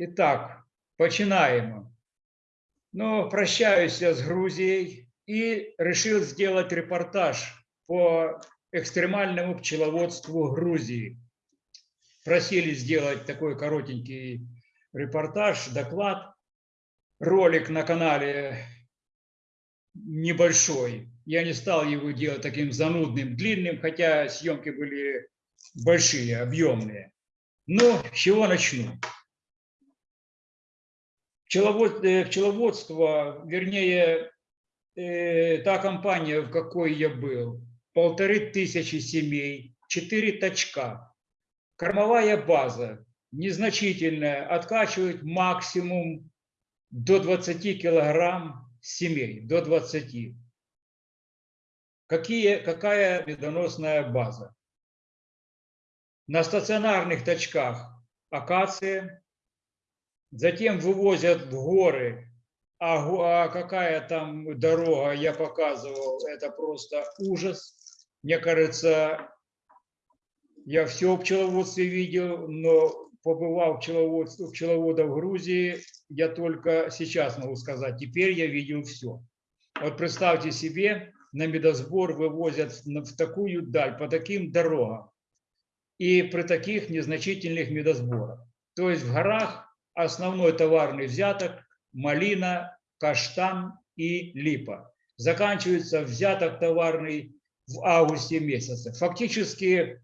Итак, починаем. Ну, прощаюсь я с Грузией и решил сделать репортаж по экстремальному пчеловодству Грузии. Просили сделать такой коротенький репортаж, доклад, ролик на канале небольшой. Я не стал его делать таким занудным, длинным, хотя съемки были большие, объемные. Но с чего начну? пчеловод, э, пчеловодство, вернее, э, та компания, в какой я был, полторы тысячи семей, четыре точка, кормовая база незначительная, откачивает максимум до 20 килограмм семей, до 20. Какие, какая медоносная база? На стационарных точках акация, затем вывозят в горы, а, а какая там дорога, я показывал, это просто ужас. Мне кажется, я все в пчеловодстве видел, но побывал в пчеловодстве, пчеловода в Грузии, я только сейчас могу сказать, теперь я видел все. Вот представьте себе, на медосбор вывозят в такую даль, по таким дорогам, и при таких незначительных медосборах. То есть в горах основной товарный взяток – малина, каштан и липа. Заканчивается взяток товарный в августе месяце. Фактически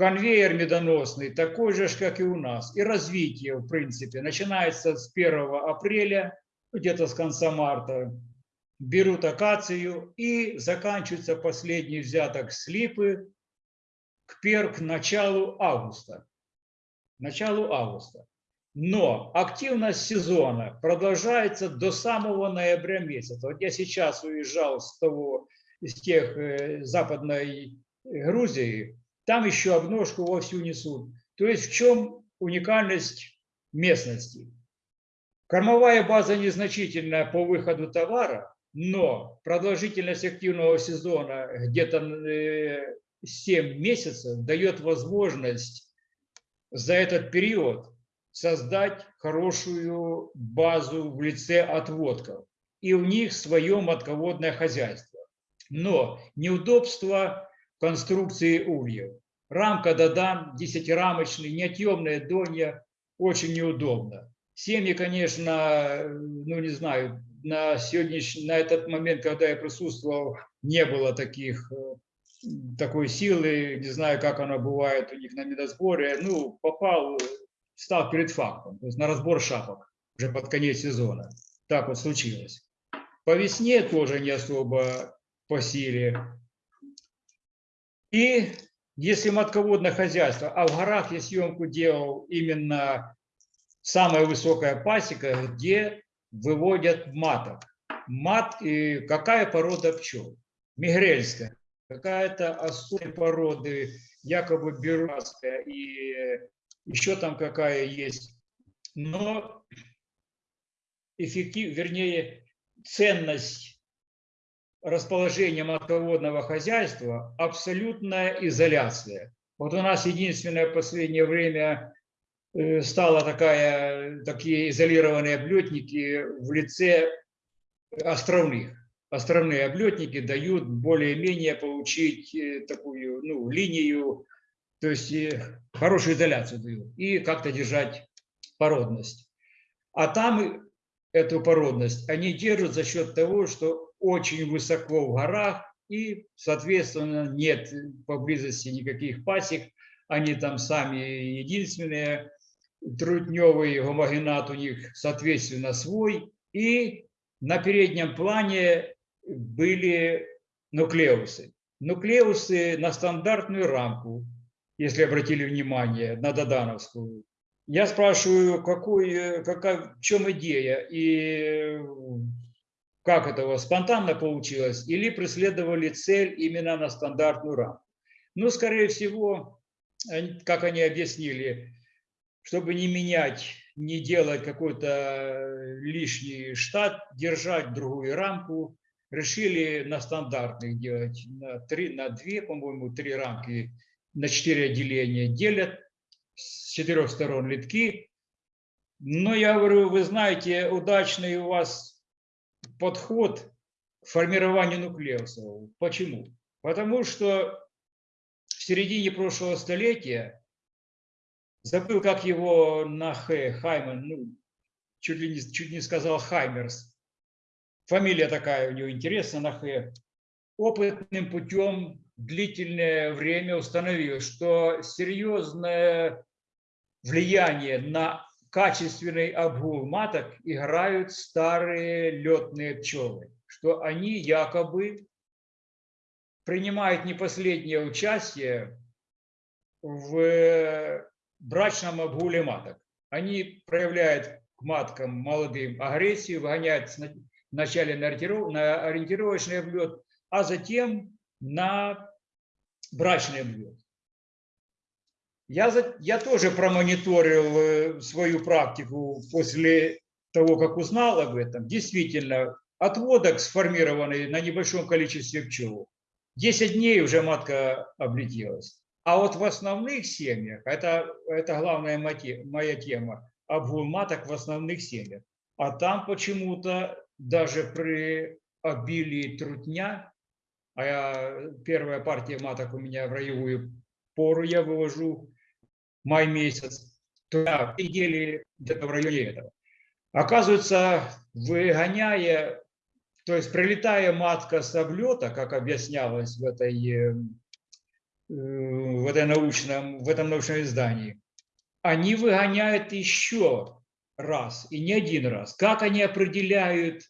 конвейер медоносный такой же, как и у нас. И развитие, в принципе, начинается с 1 апреля, где-то с конца марта. Берут акацию и заканчивается последний взяток с липы к, пер, к началу августа. Началу августа. Но активность сезона продолжается до самого ноября месяца. Вот я сейчас уезжал с того, из тех э, западной Грузии, там еще обножку вовсю несут. То есть в чем уникальность местности? Кормовая база незначительная по выходу товара, но продолжительность активного сезона где-то э, 7 месяцев дает возможность за этот период создать хорошую базу в лице отводков. И у них свое матководное хозяйство. Но неудобство конструкции ульев. Рамка Дадан, десятирамочный, неотъемная донья, очень неудобно. Семьи, конечно, ну не знаю, на сегодняшний, на этот момент, когда я присутствовал, не было таких, э, такой силы, не знаю, как она бывает у них на медосборе. Ну, попал, стал перед фактом, то есть на разбор шапок уже под конец сезона. Так вот случилось. По весне тоже не особо по силе. И если матководное хозяйство, а в горах я съемку делал именно самая высокая пасека, где выводят маток. Мат и какая порода пчел? Мигрельская. Какая-то особая породы, якобы бюрасская и еще там какая есть. Но эффектив, вернее, ценность расположения матководного хозяйства – абсолютная изоляция. Вот у нас единственное в последнее время э, стала такая, такие изолированные облетники в лице островных. Островные облетники дают более-менее получить э, такую ну, линию то есть хорошую изоляцию дают, и как-то держать породность. А там эту породность они держат за счет того, что очень высоко в горах, и, соответственно, нет поблизости никаких пасек, они там сами единственные, трутневый гомогенат у них, соответственно, свой, и на переднем плане были нуклеусы. Нуклеусы на стандартную рамку, если обратили внимание, на Додановскую. Я спрашиваю, какой, какая, в чем идея и как это спонтанно получилось, или преследовали цель именно на стандартную рамку. Ну, скорее всего, как они объяснили, чтобы не менять не делать какой-то э, лишний штат, держать другую рамку. Решили на стандартных делать на три, на две, по-моему, три рамки на четыре отделения делят с четырех сторон литки. Но я говорю, вы знаете, удачный у вас подход к формированию нуклеусов. Почему? Потому что в середине прошлого столетия, забыл, как его на Х, Хаймен, ну, чуть ли не, чуть не сказал Хаймерс, фамилия такая у него интересная на Х, опытным путем длительное время установил, что серьезное влияние на качественный обгул маток играют старые летные пчелы, что они якобы принимают не последнее участие в брачном обгуле маток. Они проявляют к маткам молодым агрессию, выгоняют вначале на ориентировочный облет, а затем на брачный облет. Я, я тоже промониторил э, свою практику после того, как узнал об этом. Действительно, отводок сформированный на небольшом количестве пчел. 10 дней уже матка облетелась. А вот в основных семьях, это, это главная моя тема, обгул маток в основных семьях. А там почему-то даже при обилии трутня, а я, первая партия маток у меня в роевую пору я вывожу, май месяц, то да, недели где-то в районе этого. Оказывается, выгоняя, то есть прилетая матка с облета, как объяснялось в этой, э, в этой научном, в этом научном издании, они выгоняют еще раз, и не один раз. Как они определяют,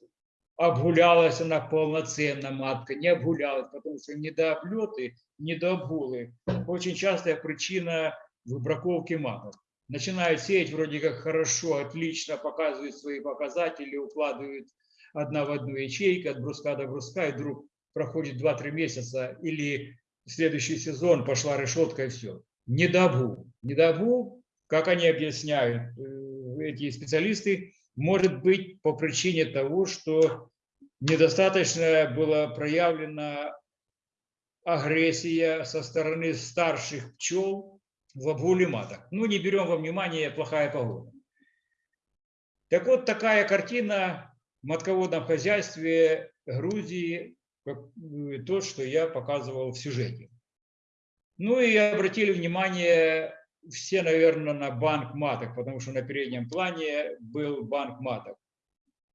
обгулялась она полноценно матка, не обгулялась, потому что недооблеты, недообгулы очень частая причина выбраковки маток. Начинают сеять вроде как хорошо, отлично, показывают свои показатели, укладывают одна в одну ячейку, от бруска до бруска, и вдруг проходит 2-3 месяца, или следующий сезон пошла решетка и все. Недобу. Недобу, как они объясняют, э, эти специалисты, может быть по причине того, что недостаточно была проявлена агрессия со стороны старших пчел в обгуле маток. Ну, не берем во внимание плохая погода. Так вот, такая картина в матководном хозяйстве Грузии, э, то, что я показывал в сюжете. Ну и обратили внимание все, наверное, на банк маток, потому что на переднем плане был банк маток.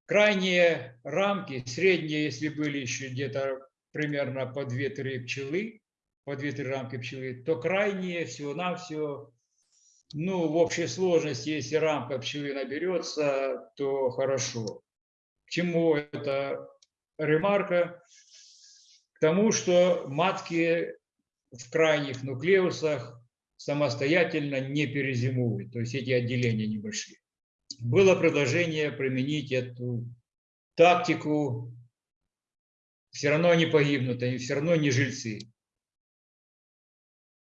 Крайние рамки, средние, если были еще где-то примерно по 2-3 пчелы, по 2-3 рамки пчелы, то крайние всего-навсего, ну, в общей сложности, если рамка пчелы наберется, то хорошо. К чему эта ремарка? К тому, что матки в крайних нуклеусах самостоятельно не перезимуют, то есть эти отделения небольшие. Было предложение применить эту тактику, все равно они погибнут, они все равно не жильцы.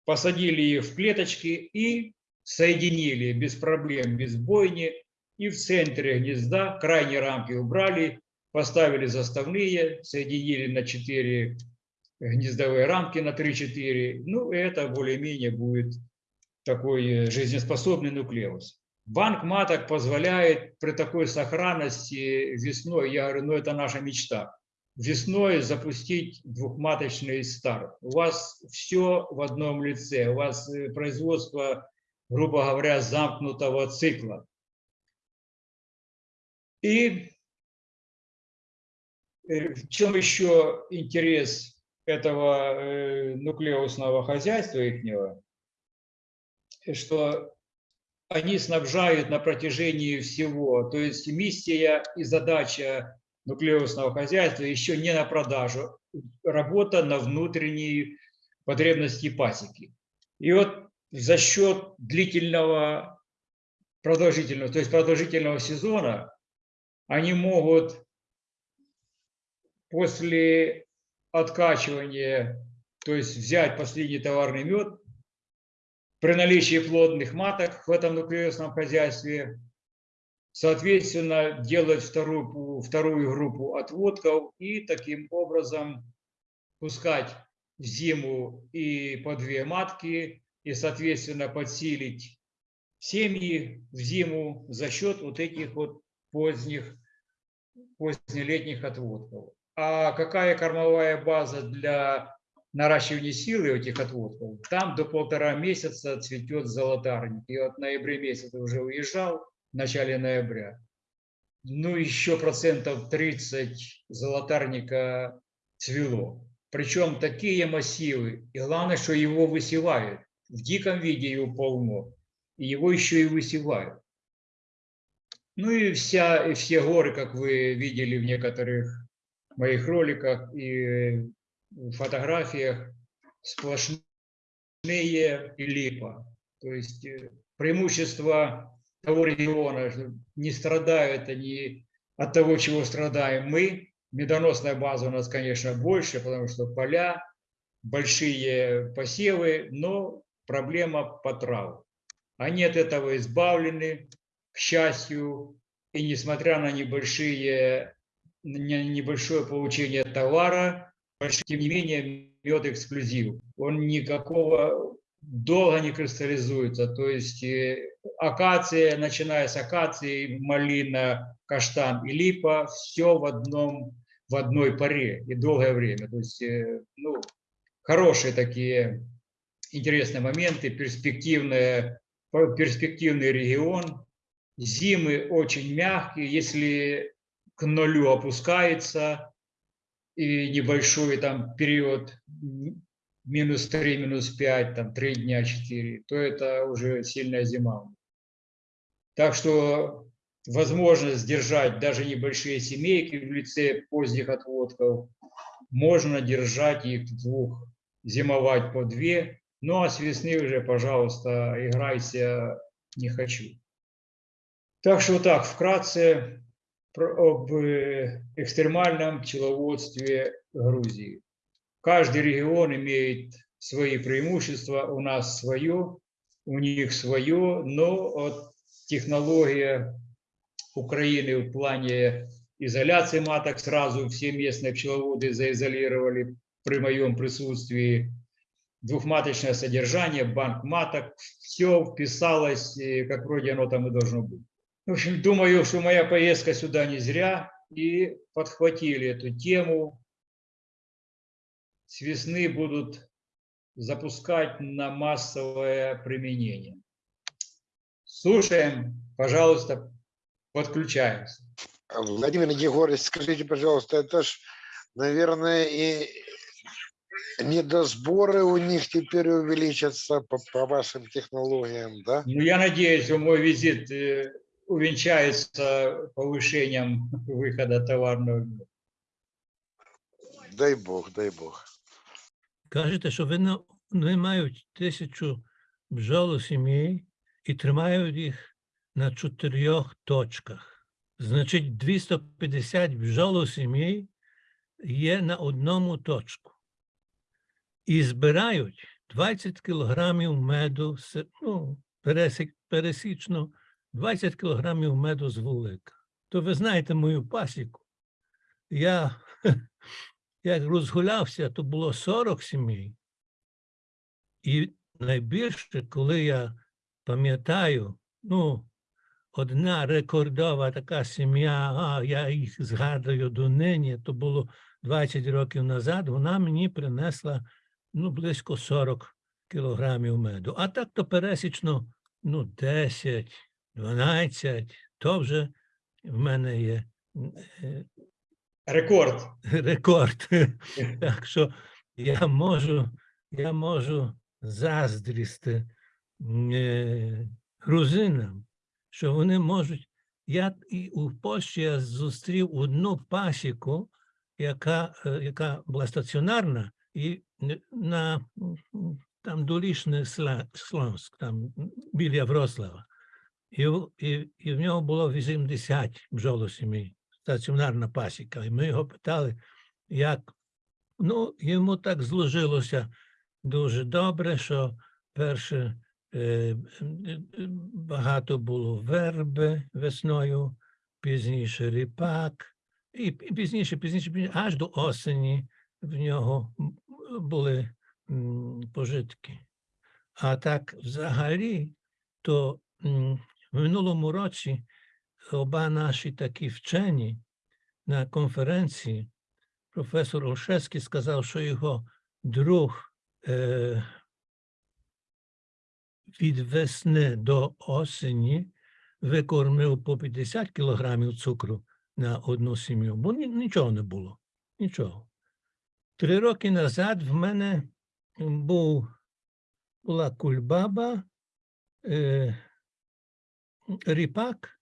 Посадили в клеточки и соединили без проблем, без бойни, и в центре гнезда крайние рамки убрали, поставили заставные, соединили на 4 гнездовые рамки на 3-4. Ну, это более-менее будет такой э, жизнеспособный нуклеус. Банк маток позволяет при такой сохранности весной, я говорю, ну это наша мечта, весной запустить двухматочный старт. У вас все в одном лице, у вас э, производство, грубо говоря, замкнутого цикла. И э, в чем еще интерес этого э, нуклеусного хозяйства ихнего, что они снабжают на протяжении всего. То есть миссия и задача нуклеусного хозяйства еще не на продажу, работа на внутренние потребности пасеки. И вот за счет длительного, продолжительного, то есть продолжительного сезона, они могут после откачивания, то есть взять последний товарный мед, при наличии плодных маток в этом нуклеусном хозяйстве соответственно, делать вторую, вторую группу отводков и таким образом пускать в зиму и по две матки, и, соответственно, подсилить семьи в зиму за счет вот этих вот поздних, позднелетних отводков. А какая кормовая база для наращивания силы этих отводков? Там до полтора месяца цветет золотарник. И вот в ноябре месяце уже уезжал, в начале ноября. Ну, еще процентов 30 золотарника цвело. Причем такие массивы. И главное, что его высевают. В диком виде его полно. И его еще и высевают. Ну и, вся, и все горы, как вы видели в некоторых моих роликах и фотографиях, сплошные и липа. То есть э, преимущество того региона, не страдают они от того, чего страдаем мы. Медоносная база у нас, конечно, больше, потому что поля, большие посевы, но проблема по траву. Они от этого избавлены, к счастью, и несмотря на небольшие, небольшое получение товара, тем не менее мед эксклюзив. Он никакого долго не кристаллизуется. То есть э, акация, начиная с акации, малина, каштан и липа, все в одном в одной паре и долгое время. То есть, э, ну, хорошие такие интересные моменты, перспективные, перспективный регион. Зимы очень мягкие, если к нулю опускается, и небольшой там период минус 3, минус 5, там 3 дня, 4, то это уже сильная зима. Так что возможность сдержать даже небольшие семейки в лице поздних отводков, можно держать их двух, зимовать по две, ну а с весны уже, пожалуйста, играйся, не хочу. Так что так, вкратце об э, экстремальном пчеловодстве Грузии. Каждый регион имеет свои преимущества, у нас свое, у них свое, но технология Украины в плане изоляции маток сразу все местные пчеловоды заизолировали при моем присутствии. Двухматочное содержание, банк маток, все вписалось, как вроде оно там и должно быть. В общем, думаю, что моя поездка сюда не зря, и подхватили эту тему. С весны будут запускать на массовое применение. Слушаем, пожалуйста, подключаемся. Владимир Егорович, скажите, пожалуйста, это ж, наверное, и недосборы у них теперь увеличатся по, по вашим технологиям, да? Ну, я надеюсь, мой визит э, увенчается повышением выхода товарного. Дай Бог, дай Бог. Кажете, що вони, вони мають тисячу бджолосімей і тримають їх на чотирьох точках. Значить, 250 бджолосімей є на одному точку. І збирають 20 кілограмів меду, ну, пересічно 20 кілограмів меду з вулика. То ви знаєте мою пасіку. Я як розгулявся, то було 40 сімей. І найбільше, коли я пам'ятаю, ну, одна рекордова така сім'я, а я їх згадую донині, то було 20 років назад, вона мені принесла ну, близько 40 кілограмів меду. А так то пересічно ну, 10, 12, то вже в мене є е, Рекорд. рекорд. Так що я можу, я можу заздрісти е, грузинам, що вони можуть. Я і у Польщі я зустрів одну пасіку, яка, е, яка була стаціонарна, і на там долішне Слонськ, там біля Врослава. І, і, і в нього було 80 бджолосімей, стаціонарна пасіка. І ми його питали, як ну, йому так зложилося дуже добре, що перше е, багато було верби весною, пізніше ріпак, і, пізніше, пізніше, пізніше, аж до осені в нього були пожитки. А так, взагалі, то в минулому році оба наші такі вчені на конференції професор Олшевський сказав, що його друг е, від весни до осені викормив по 50 кілограмів цукру на одну сім'ю, бо ні- нічого не було. Нічого. Три роки назад в мене був, була кульбаба, е, ріпак,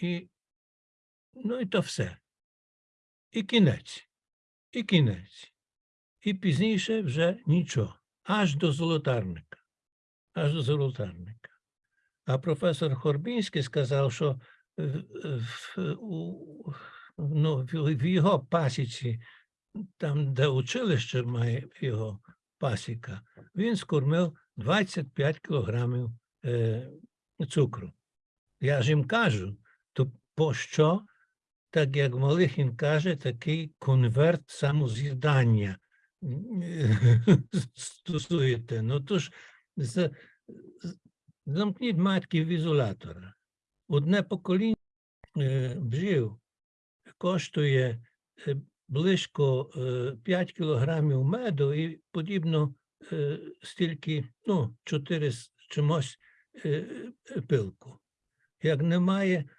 і, ну і то все. І кінець, і кінець. І пізніше вже нічого. Аж до золотарника. Аж до золотарника. А професор Хорбінський сказав, що в, в, у- ну, в його пасіці, там, де училище має його пасіка, він скормив 25 кілограмів е, цукру. Я ж їм кажу, то пощо, так як Малихін каже, такий конверт самоз'їдання стосуєте. Ну то ж з- з- замкніть матків ізолятора. Одне покоління е, бджіл коштує е, близько е, 5 кілограмів меду і подібно е, стільки, ну, 4 з чимось е, е, пилку. Як немає е,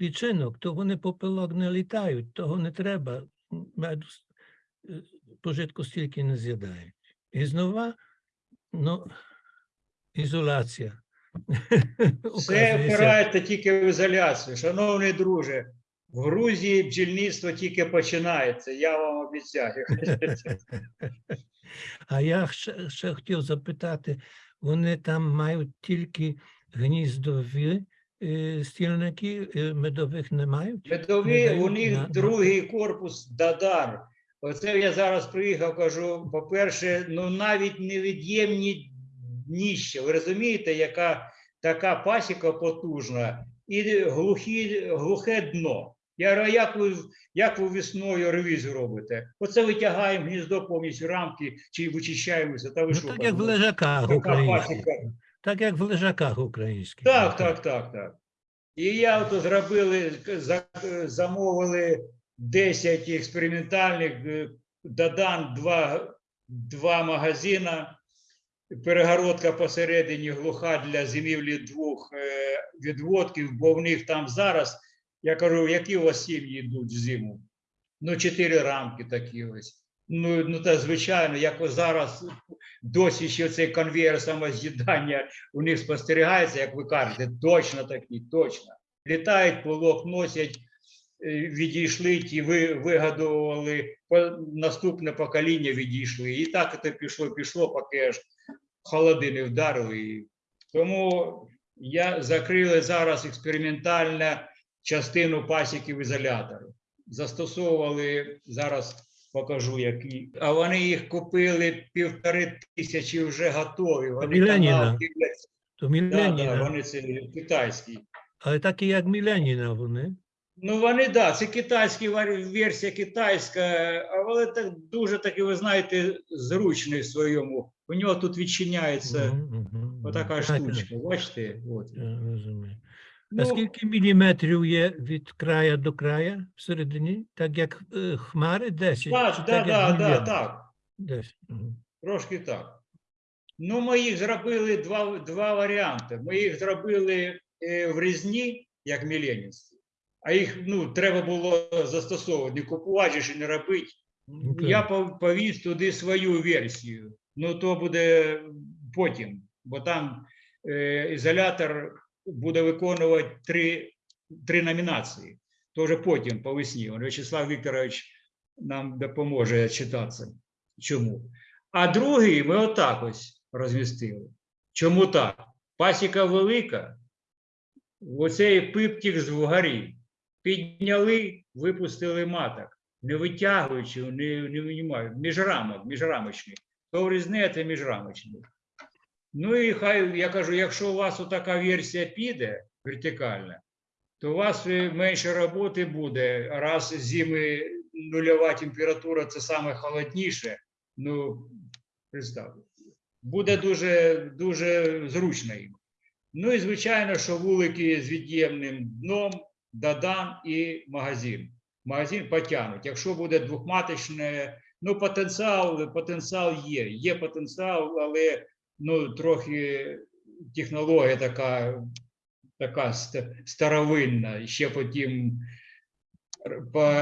лічинок, то вони по пилок не літають, того не треба. Меду е, пожитку стільки не з'їдають. І знову, ну, ізоляція. Все впирається тільки в ізоляцію. Шановний друже, в Грузії бджільництво тільки починається, я вам обіцяю. А я ще, ще хотів запитати, вони там мають тільки гніздові стільники, е, медових не мають? Медові, у них на- другий корпус Дадар. Оце я зараз приїхав, кажу, по-перше, ну навіть невід'ємні дніща. Ви розумієте, яка така пасіка потужна і глухі, глухе дно. Я говорю, як ви, як ви весною ревізію робите? Оце витягаємо гніздо повністю рамки чи вичищаємося. Та ви Ну, що? так як в лежаках така пасіка. Так як в лежаках українських. Так, так, так, так. І я ото зробили, замовили 10 експериментальних е, додан, два, два магазина, перегородка посередині глуха для зимівлі двох е, відводків, бо в них там зараз, я кажу, які у вас сім'ї йдуть в зиму? Ну, чотири рамки такі ось. Ну, ну та звичайно, як зараз досі ще цей конвейер самоз'їдання у них спостерігається, як ви кажете, точно такі, точно. Літають, полок носять, е, відійшли, ті ви, вигадували, наступне покоління відійшли. І так це пішло, пішло, поки аж холоди не вдарили. Тому я закрили зараз експериментальну частину пасіків ізолятору. Застосовували зараз. Покажу, які. А вони їх купили півтори тисячі вже готові. Вони канал дивляться. То Да, да, вони це китайські. Але так і як Міленіна вони. Ну вони да, це китайські варі- версія китайська, але так дуже таки, ви знаєте, зручний в своєму. У нього тут відчиняється Мгм, мгм, отака мгм. Так, штучка. Бачите? От. я розумію. А Ну, скільки міліметрів є від края до края всередині? Так як е, хмари 10? чи так, так, як да, мільйон? так. 10. мгм. Трошки так. Ну, ми їх зробили два, два варіанти. Ми їх зробили е, в різні, як міленівські, а їх ну, треба було застосовувати, купувати і не робити. Ну, Я повіз туди свою версію. Ну, то буде потім, бо там е, ізолятор буде виконувати три, три номінації. Тоже потім по весні. Вячеслав Вікторович нам допоможе читатися. Чому? А другий ми отак ось розмістили. Чому так? Пасіка велика, оцей пиптік з вгорі. Підняли, випустили маток, не витягуючи, не, не винімають. Міжрамок, міжрамочний. То врізне, це міжрамочний. Ну і хай я кажу, якщо у вас така версія піде вертикальна, то у вас е, менше роботи буде. Раз зими нульова температура це саме холодніше. Ну, представте, буде дуже, дуже зручно їм. Ну і звичайно, що вулики з від'ємним дном, дадан і магазин. Магазин потягнуть. Якщо буде двохматочне, ну потенціал, потенціал є. Є потенціал, але ну, трохи технологія така, така старовинна. Ще потім по,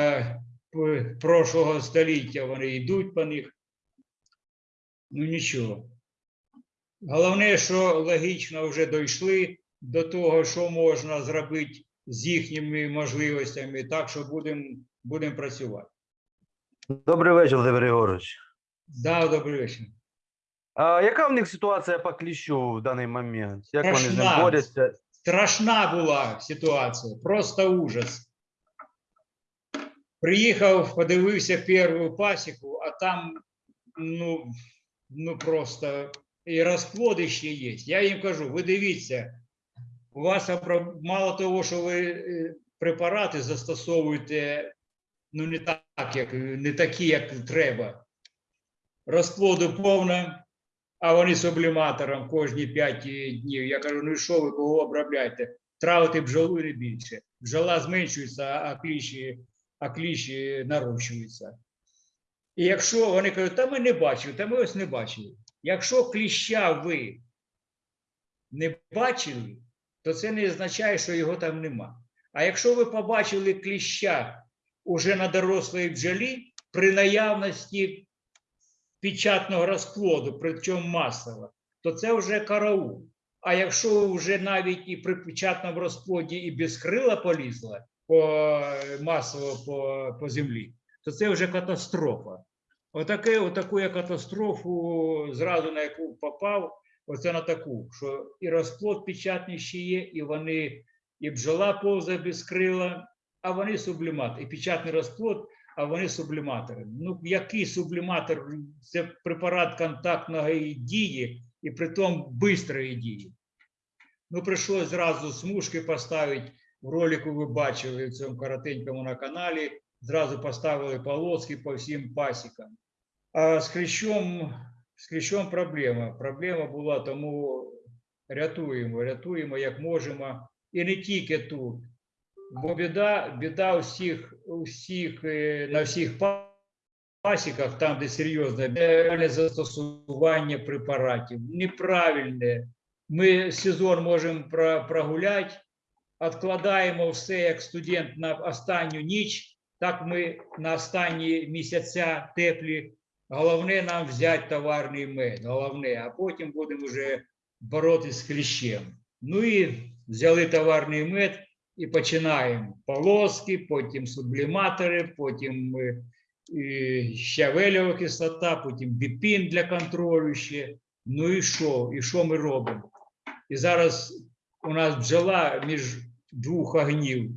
по прошлого століття вони йдуть по них. Ну нічого. Головне, що логічно вже дійшли до того, що можна зробити з їхніми можливостями, так що будемо будем працювати. Добрий вечір, Володимир Єгорович. Да, добрий вечір. А яка в них ситуація по кліщу в даний момент? Як вони з ним Страшна. борються? Страшна була ситуація, просто ужас. Приїхав, подивився першу пасіку, а там ну, ну просто і розплоди ще є. Я їм кажу: ви дивіться, у вас мало того, що ви е, препарати застосовуєте ну, не так, як, не такі, як треба. Розплоду повно, а вони субліматором кожні 5 днів. Я кажу, ну і що ви кого обробляєте? Травити бджолу не більше. Бджола зменшується, а кліщі, а кліщі нарощуються. І якщо вони кажуть, та ми не бачили, та ми ось не бачили. Якщо кліща ви не бачили, то це не означає, що його там нема. А якщо ви побачили кліща уже на дорослій бджолі при наявності печатного розплоду, причому масово, то це вже караул. А якщо вже навіть і при печатному розплоді і без крила полізла по, масово по, по землі, то це вже катастрофа. Отаке, отаку я катастрофу, зразу на яку попав, оце на таку, що і розплод печатний ще є, і вони, і бджола повзає без крила, а вони сублімат, і печатний розплод, а вони субліматори. Ну, який субліматор? Це препарат контактної дії і притом швидкої дії. Ну, прийшлось зразу смужки поставити. В ролику ви бачили в цьому коротенькому на каналі. Зразу поставили полоски по всім пасікам. А з хрящом, з хрящом проблема. Проблема була, тому рятуємо, рятуємо як можемо. І не тільки тут. Бо біда, біда у всіх, у всіх, е, на всіх пасіках, там, де серйозне неправильне застосування препаратів, неправильне. Ми сезон можемо прогуляти, відкладаємо все як студент на останню ніч, так ми на останні місяця теплі. Головне нам взяти товарний мед, головне, а потім будемо вже боротися з кліщем. Ну і взяли товарний мед і починаємо полоски, потім субліматори, потім е, і кислота, потім біпін для контролю ще. Ну і що? І що ми робимо? І зараз у нас бджола між двох огнів.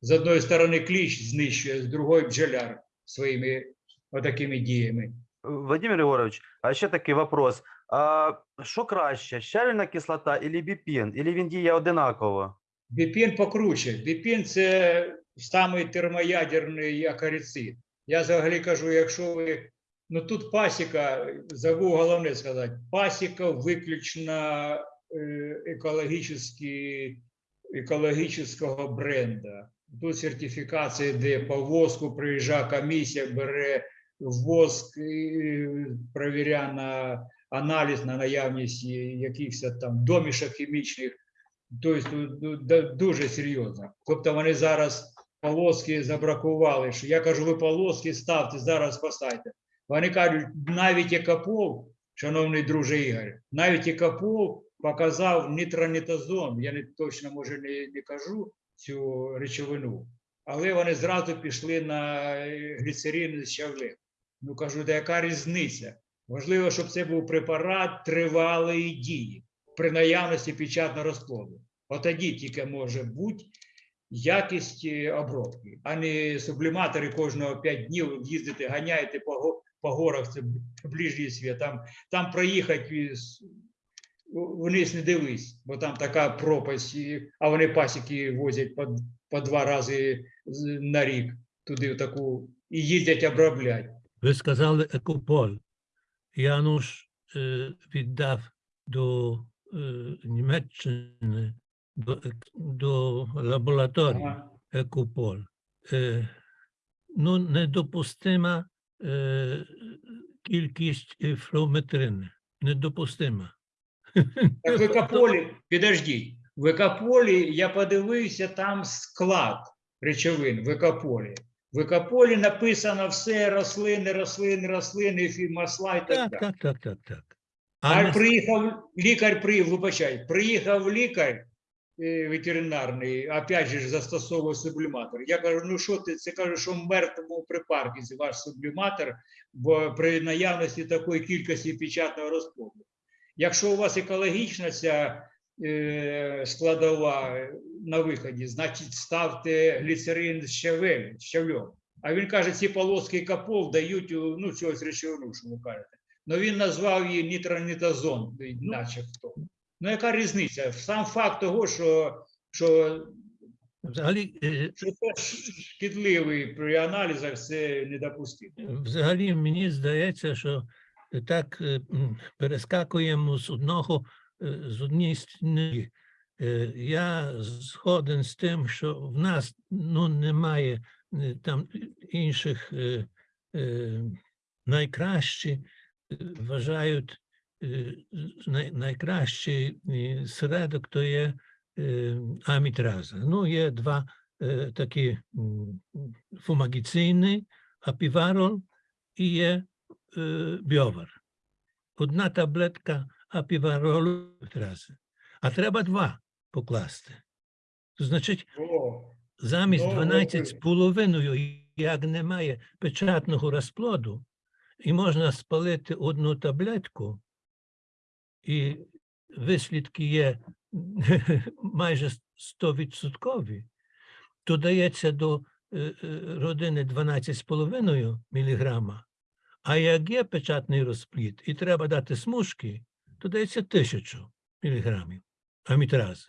З одної сторони кліщ знищує, з другої бджоляр своїми отакими діями. Владимир Єгорович, а ще такий вопрос. А що краще, щавельна кислота или біпін? Или він діє одинаково? Біпін покруче. Біпін це самий термоядерний акарицид. Я взагалі кажу, якщо ви. Ну тут пасіка, забув головне сказати, пасіка виключно е, екологічного бренда. Тут сертифікація, де по воску приїжджає комісія, бере воск, і на аналіз на наявність якихось там домішок хімічних. Тобто ну, дуже серйозно. Тобто вони зараз полоски забракували. Я кажу, ви полоски ставте, зараз поставте. Вони кажуть, навіть Екапов, шановний друже Ігор, навіть Екапов показав нітронітазон. Я не точно може не, не кажу цю речовину, але вони зразу пішли на е, гліцерин з щавлем. Ну кажу, да яка різниця? Важливо, щоб це був препарат тривалої дії при наявності печатного розплоду. От тоді тільки може бути якість е, обробки, а не субліматори кожного 5 днів їздити, ганяєте по, по горах, це ближній світ. Там, там проїхати із вниз не дивись, бо там така пропасть, а вони пасіки возять по, по два рази на рік туди в таку і їздять оброблять. Ви сказали екополь. Януш е, віддав до е, Німеччини, до, до лабораторії Ага. екополь. Е, ну, недопустима е, кількість е, флометрини. Недопустима. Так в екополі, підождіть, в екополі я подивився, там склад речовин в екополі. В екополі написано все рослини, рослини, рослини, масла і так Так, далі. так, так, так, так. А А приїхав лікар, при, вибачай, приїхав лікар е, ветеринарний, опять же ж застосовує субліматор. Я кажу, ну що ти, це кажу, що в мертвому припарку ваш субліматор, бо при наявності такої кількості печатного розплоду. Якщо у вас екологічна ця е, складова на виході, значить ставте гліцерин з щавелем, з щавлем. А він каже, ці полоски капов дають ну, чогось речовину, що ви кажете. Ну він назвав її нітронітазон, начебто. Ну, яка різниця? Сам факт того, що, що, взагалі, е, що це шкідливий при аналізах, це недопустимо. Взагалі, мені здається, що так е, перескакуємо з одного е, з однієї стіни. Я згоден з тим, що в нас ну, немає там інших найкращі е, вважають е, найкращий е, середок то є е, амітраза. Ну, є два такі фумагіційні, апіварол і є біовар. Одна таблетка апіваролу трази, а треба два покласти. Значить, замість Ну, 12 з половиною, як немає печатного розплоду, і можна спалити одну таблетку, і вислідки є майже 100%, то дається до е, е, родини 12,5 мг, а як є печатний розплід і треба дати смужки, то дається 1000 мг амітрази.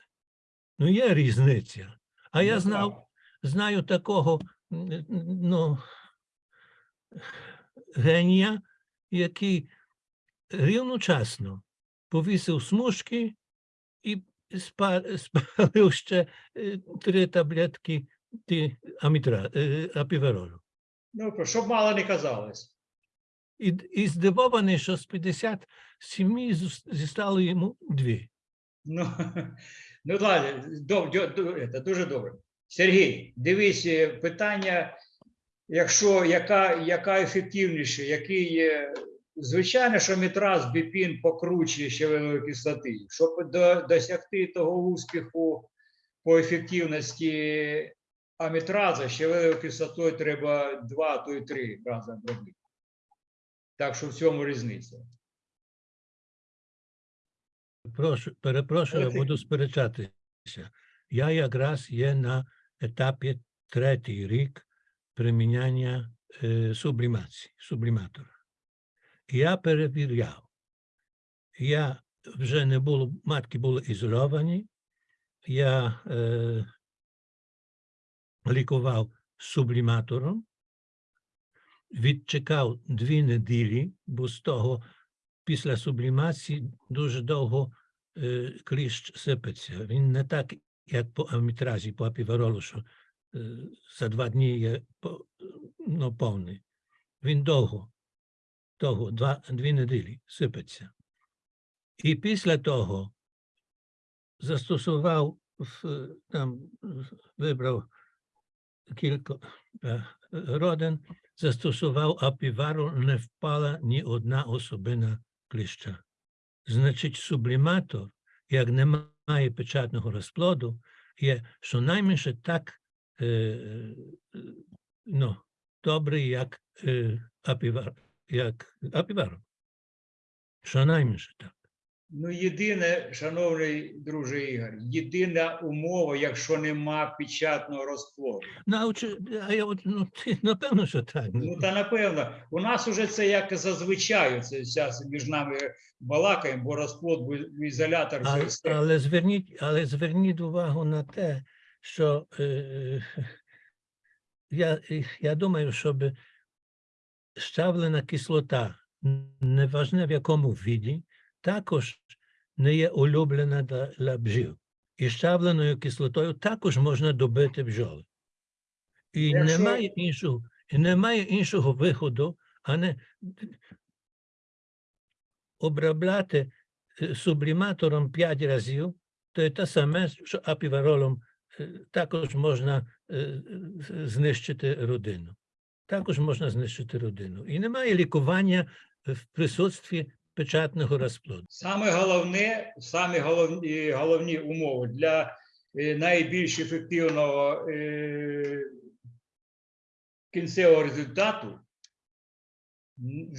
Ну, є різниця. А я ну, знав, знаю такого ну, генія, який рівночасно повісив смужки і спалив ще е, три таблетки е, апіверолу. Ну, щоб мало не казалось. І, і здивований, що з 57 зус- зістало йому дві. Ну, ну ладно, доб, ду- це дуже добре. Сергій, дивись, е, питання, якщо яка, яка ефективніше, який є. Звичайно, що мітраз біпін покруче щавелевої кислоти. Щоб до, досягти того успіху по ефективності амітраза, щавелевою кислотою треба два, то й три рази обробити. Так що в цьому різниця. Прошу, перепрошую, я буду сперечатися. Я якраз є на етапі третій рік приміняння е, сублімації, субліматора. Я перевіряв. Я вже не було, матки були ізольовані. Я е, лікував субліматором, відчекав дві неділі, бо з того після сублімації дуже довго е, кліщ сипеться. Він не так, як по амітразі, по апіверолу, що за два дні є ну, повний. Він довго, довго, два, дві неділі сипеться. І після того застосував, там, вибрав кілька е, родин, застосував апівару, не впала ні одна особина кліща. Значить, субліматор, як немає печатного розплоду, є щонайменше так е, е, ну, добрий, як е, апівар, як апівару. Щонайменше так. Ну, єдине, шановний друже Ігор, єдина умова, якщо нема печатного розплоду. Научи, а я от, ну, ти, напевно, що так. Ну та напевно, у нас уже це як зазвичай. Це зараз між нами балакаємо, бо розплод, бо ізолятор А, але, зверніть, але зверніть увагу на те, що е, я, я думаю, щоб щавлена кислота, неважне в якому віді, також не є улюблена для, для бджіл. І щавленою кислотою також можна добити бджоли. І Якщо- немає іншого, немає іншого виходу, а не обробляти е, субліматором 5 разів, то є те саме, що апіваролом е, також можна е, знищити родину. Також можна знищити родину. І немає лікування в присутстві печатного розплоду. Саме головне, самі головні, головні умови для е, найбільш ефективного е, кінцевого результату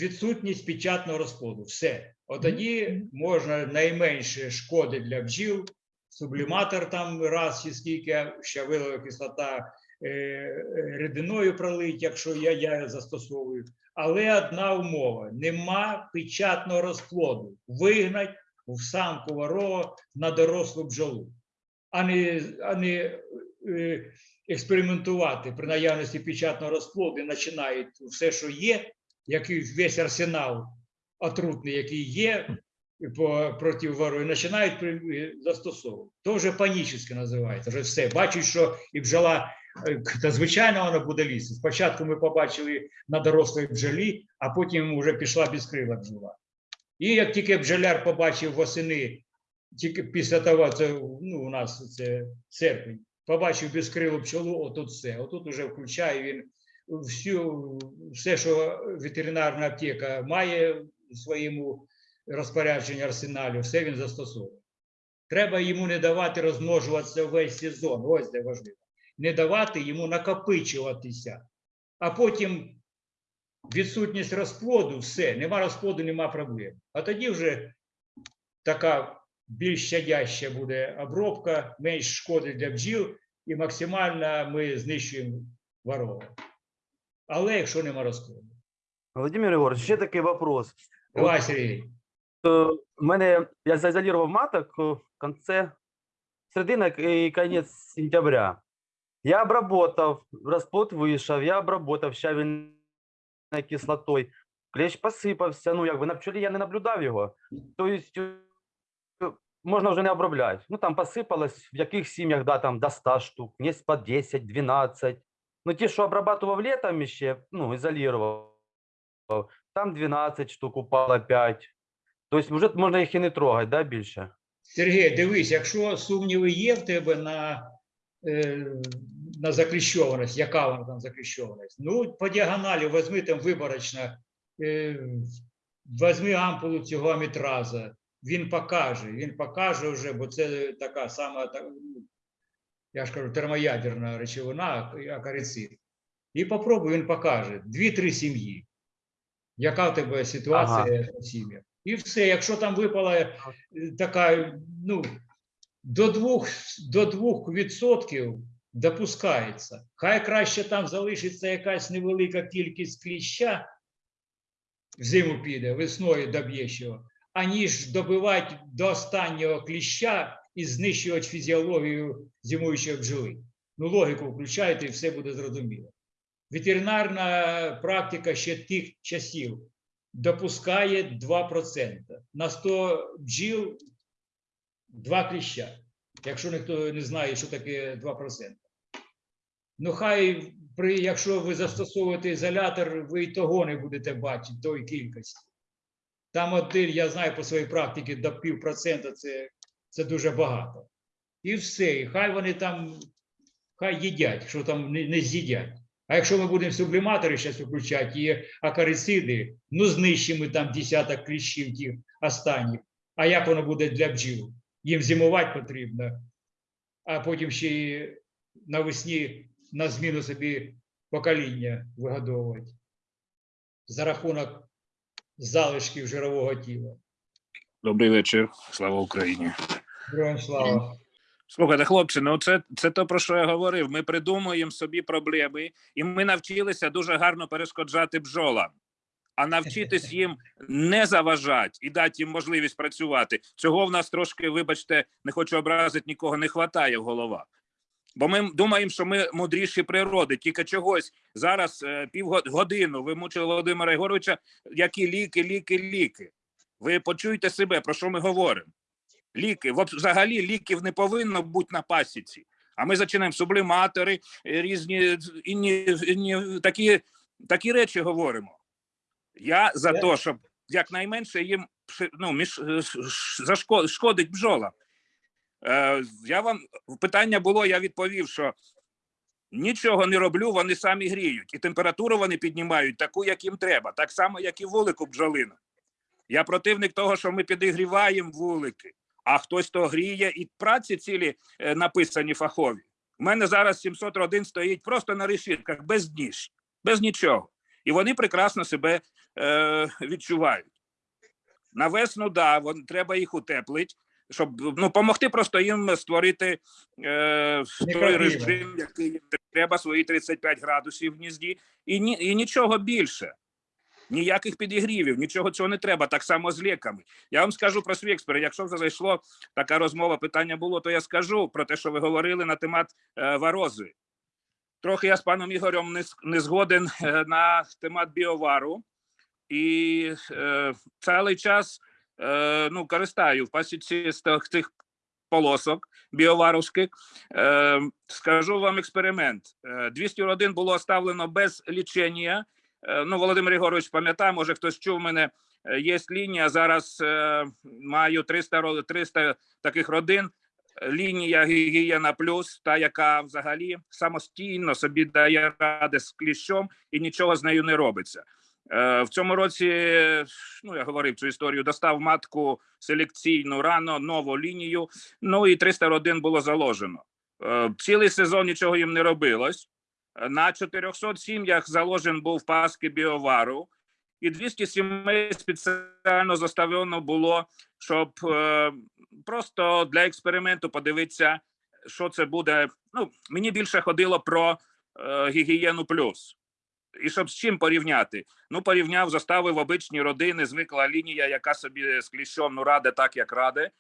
відсутність печатного розплоду. Все. От тоді можна найменше шкоди для бджіл, субліматор там раз чи скільки, щавилова кислота е, е, рідиною пролить, якщо я, я застосовую. Але одна умова: нема печатного розплоду. Вигнать в самку ворога на дорослу бджолу, а не, а не е, експериментувати при наявності печатного розплоду, починають все, що є, який весь арсенал отрутний, який є по, проти ворога, і починають застосовувати. То вже панічне називається. Вже все. Бачать, що і бджола, е, та звичайно, вона буде лізти. Спочатку ми побачили на дорослій бджолі, а потім вже пішла безкрила бджола. І як тільки бджоляр побачив восени, тільки після того, це ну, у нас це серпень, побачив безкрилу пчолу, отут все. Отут уже включає він всю, все, що ветеринарна аптека має в своєму розпорядженні арсеналі, все він застосовує. Треба йому не давати розмножуватися весь сезон. Ось де важливо. Не давати йому накопичуватися. А потім відсутність розплоду, все, нема розплоду, нема проблем. А тоді вже така більш щадяща буде обробка, менш шкоди для бджіл, і максимально ми знищуємо ворога. Але якщо нема розплоду. Владимир Егорович, ще такий вопрос. Давай, Сергій. У мене я заізолював маток е, в конце середина і кінець сентября. Я обработав, розплод вийшов, я обработав щавельною кислотою. Клещ посипався, ну якби на пчолі я не наблюдав його. Тобто е, можна вже не обробляти. Ну там посипалось, в яких сім'ях, да, там до 100 штук, є по 10, 12. Ну ті, що обрабатував літом ще, ну, ізолював, там 12 штук упало 5. Тобто вже можна їх і не трогати, да, більше? Сергій, дивись, якщо сумніви є в тебе на, е, на закріщованість, яка вона там закріщованість, ну, по діагоналі візьми там виборочно, е, візьми ампулу цього амітраза, він покаже, він покаже вже, бо це така сама, ну, я ж кажу, термоядерна речовина, акарицид. І попробуй, він покаже. Дві-три сім'ї. Яка в тебе ситуація в сім'ях? І все, якщо там випала е, така, ну, до двох, до двох відсотків допускається. Хай краще там залишиться якась невелика кількість кліща, в зиму піде, весною доб'є аніж добивати до останнього кліща і знищувати фізіологію зимуючої бджоли. Ну, логіку включайте, і все буде зрозуміло. Ветеринарна практика ще тих часів допускає 2%. На 100 бджіл 2 кліща. Якщо ніхто не знає, що таке 2%. Ну, хай, при, якщо ви застосовуєте ізолятор, ви і того не будете бачити тої кількості. Там один, я знаю по своїй практиці, до пів процента це, це дуже багато. І все. І хай вони там, хай їдять, що там не, не з'їдять. А якщо ми будемо субліматори зараз виключати і акарициди, ну знищимо там десяток кліщів тих останніх. А як воно буде для бджіл? Їм зимувати потрібно, а потім ще й навесні на зміну собі покоління вигодовувати за рахунок залишків жирового тіла. Добрий вечір. Слава Україні. Героям слава. Слухайте, хлопці, ну це, це то, про що я говорив. Ми придумуємо собі проблеми, і ми навчилися дуже гарно перешкоджати бджолам. А навчитись їм не заважати і дати їм можливість працювати. Цього в нас трошки, вибачте, не хочу образити нікого, не вистачає в головах. Бо ми думаємо, що ми мудріші природи, тільки чогось зараз е, півгодину ви мучили Володимира Єгоровича, які ліки, ліки, ліки. Ви почуєте себе, про що ми говоримо. Ліки, взагалі ліків не повинно бути на пасіці. А ми починаємо субліматори, е, різні інні, інні, такі, такі речі говоримо. Я за те, щоб якнайменше їм ну, між, е, зашко- шкодить бджола. Е, я вам питання було, я відповів, що нічого не роблю, вони самі гріють, і температуру вони піднімають таку, як їм треба, так само, як і вулику бджолина. Я противник того, що ми підігріваємо вулики, а хтось то гріє, і праці цілі е, написані фахові. У мене зараз 700 родин стоїть просто на решітках, без ніж, без нічого. І вони прекрасно себе е, відчувають. На весну, да, вон, треба їх утеплити, щоб ну, допомогти просто їм створити е, той режим, який треба, свої 35 градусів в гнізді, і, ні, і нічого більше. Ніяких підігрівів, нічого цього не треба, так само з ліками. Я вам скажу про свій експеримент. Якщо вже зайшло така розмова, питання було, то я скажу про те, що ви говорили на темат е, варози. Трохи я з паном Ігорем не, не згоден е, на темат біовару. І е, цілий час е, ну, користаю в пасіці з тих, полосок біоваровських. Е, скажу вам експеримент. Е, 200 родин було оставлено без лічення. Е, ну, Володимир Єгорович пам'ятає, може хтось чув мене. е, Є лінія. Зараз е, маю 300, ро- 300 таких родин. Лінія гігієна плюс, та яка взагалі самостійно собі дає ради з кліщом і нічого з нею не робиться. В цьому році, ну я говорив цю історію, достав матку селекційну рано, нову лінію. Ну і 300 родин було заложено. Цілий сезон нічого їм не робилось. На 400 сім'ях заложен був паски біовару, і 200 сімей спеціально заставлено було, щоб е, просто для експерименту подивитися, що це буде. Ну, мені більше ходило про е, гігієну плюс. І щоб з чим порівняти? Ну, порівняв, заставив обичні родини, звикла лінія, яка собі з кліщом ну, раде так, як раде,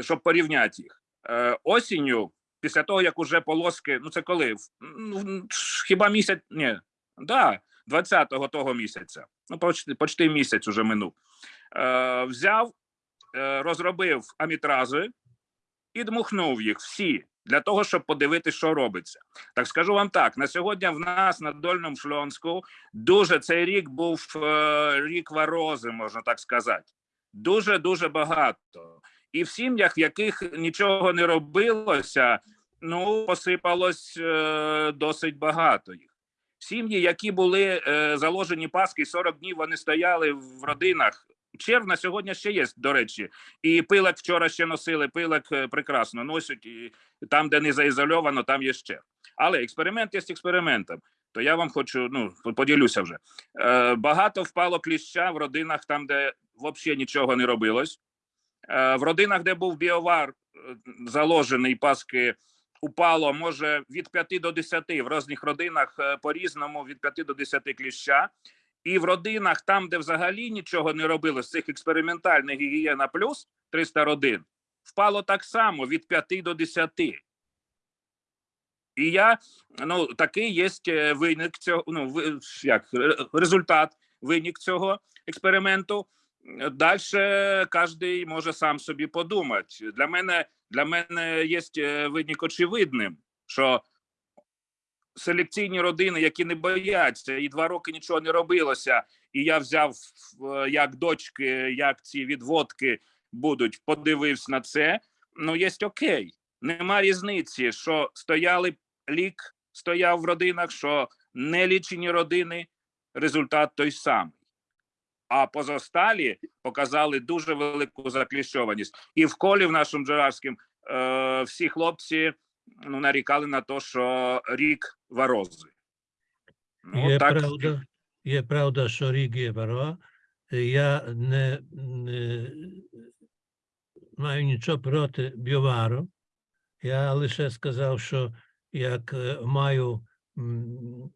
щоб порівняти їх. Е, осінню, після того, як уже полоски, ну це коли? Ну, хіба місяць? Ні, да, 20-го того місяця. Ну, почти, почти місяць уже минув. Е, взяв, е, розробив амітрази і дмухнув їх всі для того, щоб подивитися, що робиться. Так скажу вам так: на сьогодні в нас на Дольному Шльонську дуже цей рік був е, рік варози, можна так сказати. Дуже дуже багато. І в сім'ях, в яких нічого не робилося, ну посипалось е, досить багато їх. Сім'ї, які були е, заложені паски, 40 днів вони стояли в родинах. Черв на сьогодні ще є, до речі, і пилок вчора ще носили. Пилок е, прекрасно носять, і там, де не заізольовано, там є ще. Але експеримент є експериментом. То я вам хочу, ну поділюся вже. Е, багато впало кліща в родинах, там, де взагалі нічого не робилось. Е, в родинах, де був біовар е, заложений паски, упало може від 5 до 10, в різних родинах е, по-різному від 5 до 10 кліща. І в родинах, там, де взагалі нічого не робилось, з цих експериментальних гігієна плюс 300 родин, впало так само від 5 до 10. І я ну такий є виник цього. Ну як результат, винік цього експерименту. Далі кожен може сам собі подумати. Для мене для мене є е, винік очевидним, що селекційні родини, які не бояться, і два роки нічого не робилося, і я взяв як дочки, як ці відводки будуть, подивився на це. Ну, є окей. Нема різниці, що стояли лік, стояв в родинах, що не лічені родини, результат той самий. А позосталі показали дуже велику закліщованість. І в колі в нашому Джерарському е, всі хлопці ну, нарікали на те, що рік варози. Ну, Є так, правда, є правда, що рік є вара. Я не, не маю нічого проти біовару. Я лише сказав, що як е, маю м,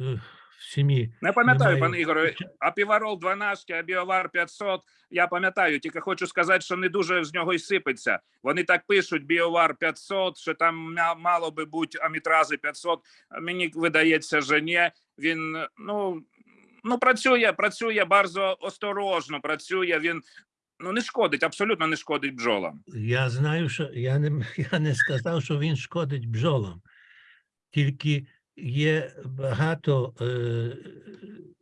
е, в сім'ї Не пам'ятаю, Немає. пане Ігоре, апіварол 12, а біовар 500. Я пам'ятаю, тільки хочу сказати, що не дуже з нього й сипеться. Вони так пишуть: біовар 500, що там мало би бути амітрази 500. Мені видається, що ні. Він ну, ну працює, працює bardzo осторожно. Працює він. Ну не шкодить, абсолютно не шкодить бджолам. Я знаю, що я не, я не сказав, що він шкодить бджолам. Тільки є багато е,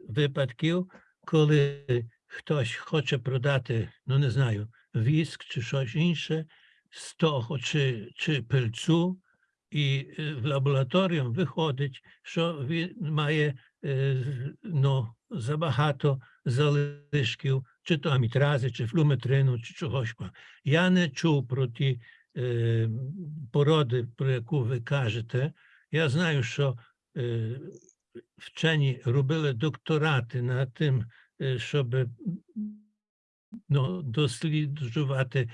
випадків, коли хтось хоче продати, ну не знаю, віск чи щось інше з чи, чи пильцу, і е, в лабораторію виходить, що він має е, ну, забагато залишків, чи то амітрази, чи флуметрину, чи чогось. Я не чув про ті е, породи, про яку ви кажете. Я знаю, що е, вчені робили докторати над тим, е, щоб ну, досліджувати,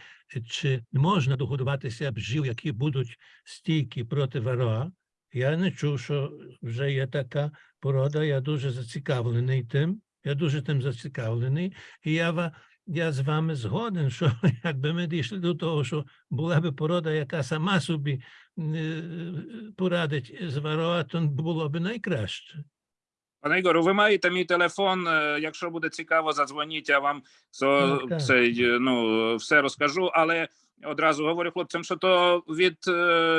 чи можна догодуватися бджіл, які будуть стійкі проти вароа. Я не чув, що вже є така порода. Я дуже зацікавлений тим. Я дуже тим зацікавлений. І я, я з вами згоден, що якби ми дійшли до того, що була би порода, яка сама собі е, порадить з то було б найкраще. Пане Ігору, ви маєте мій телефон. е, Якщо буде цікаво, задзвоніть, я вам со, Так, так. цей, е, ну, все розкажу. Але одразу говорю хлопцям, що то від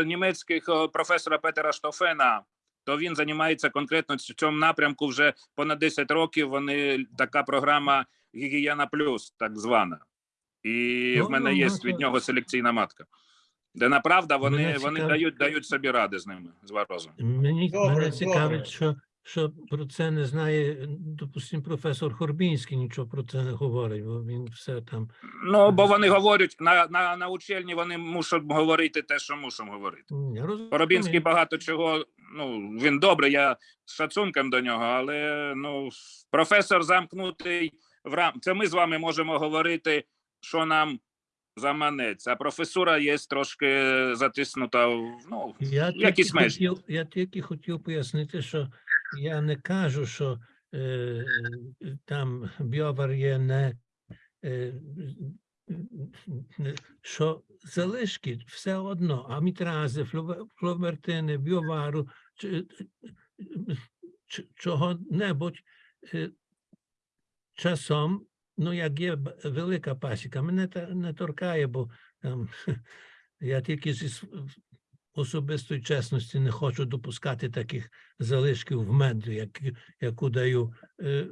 німецьких професора Петера Штофена, то він займається конкретно в цьому напрямку вже понад 10 років. Вони така програма Гігієна Плюс, так звана. І в Ну, мене ну, є ну, від нього селекційна матка. Де направда вони, Мене вони дають, дають собі ради з ними, з варозом. Мені Добре, мене добре. цікавить, що, що про це не знає, допустим, професор Хорбінський нічого про це не говорить, бо він все там. Ну, бо вони говорять на, на, на учельні, вони мусять говорити те, що мусимо говорити. Я розумію. Поробінський багато чого. Ну він добре, я з шацунком до нього, але ну професор замкнутий в рам. Це ми з вами можемо говорити, що нам заманеться. А професура є трошки затиснута. в, Ну Я якісь тільки, межі. хотів, я тільки хотів пояснити, що я не кажу, що е, там біовар є не, е, що залишки все одно, амітрази, фловертини, біовару, чого-небудь е, часом, ну як є велика пасіка, мене та не торкає, бо там я тільки зі особистої чесності не хочу допускати таких залишків в мед, як, яку даю е,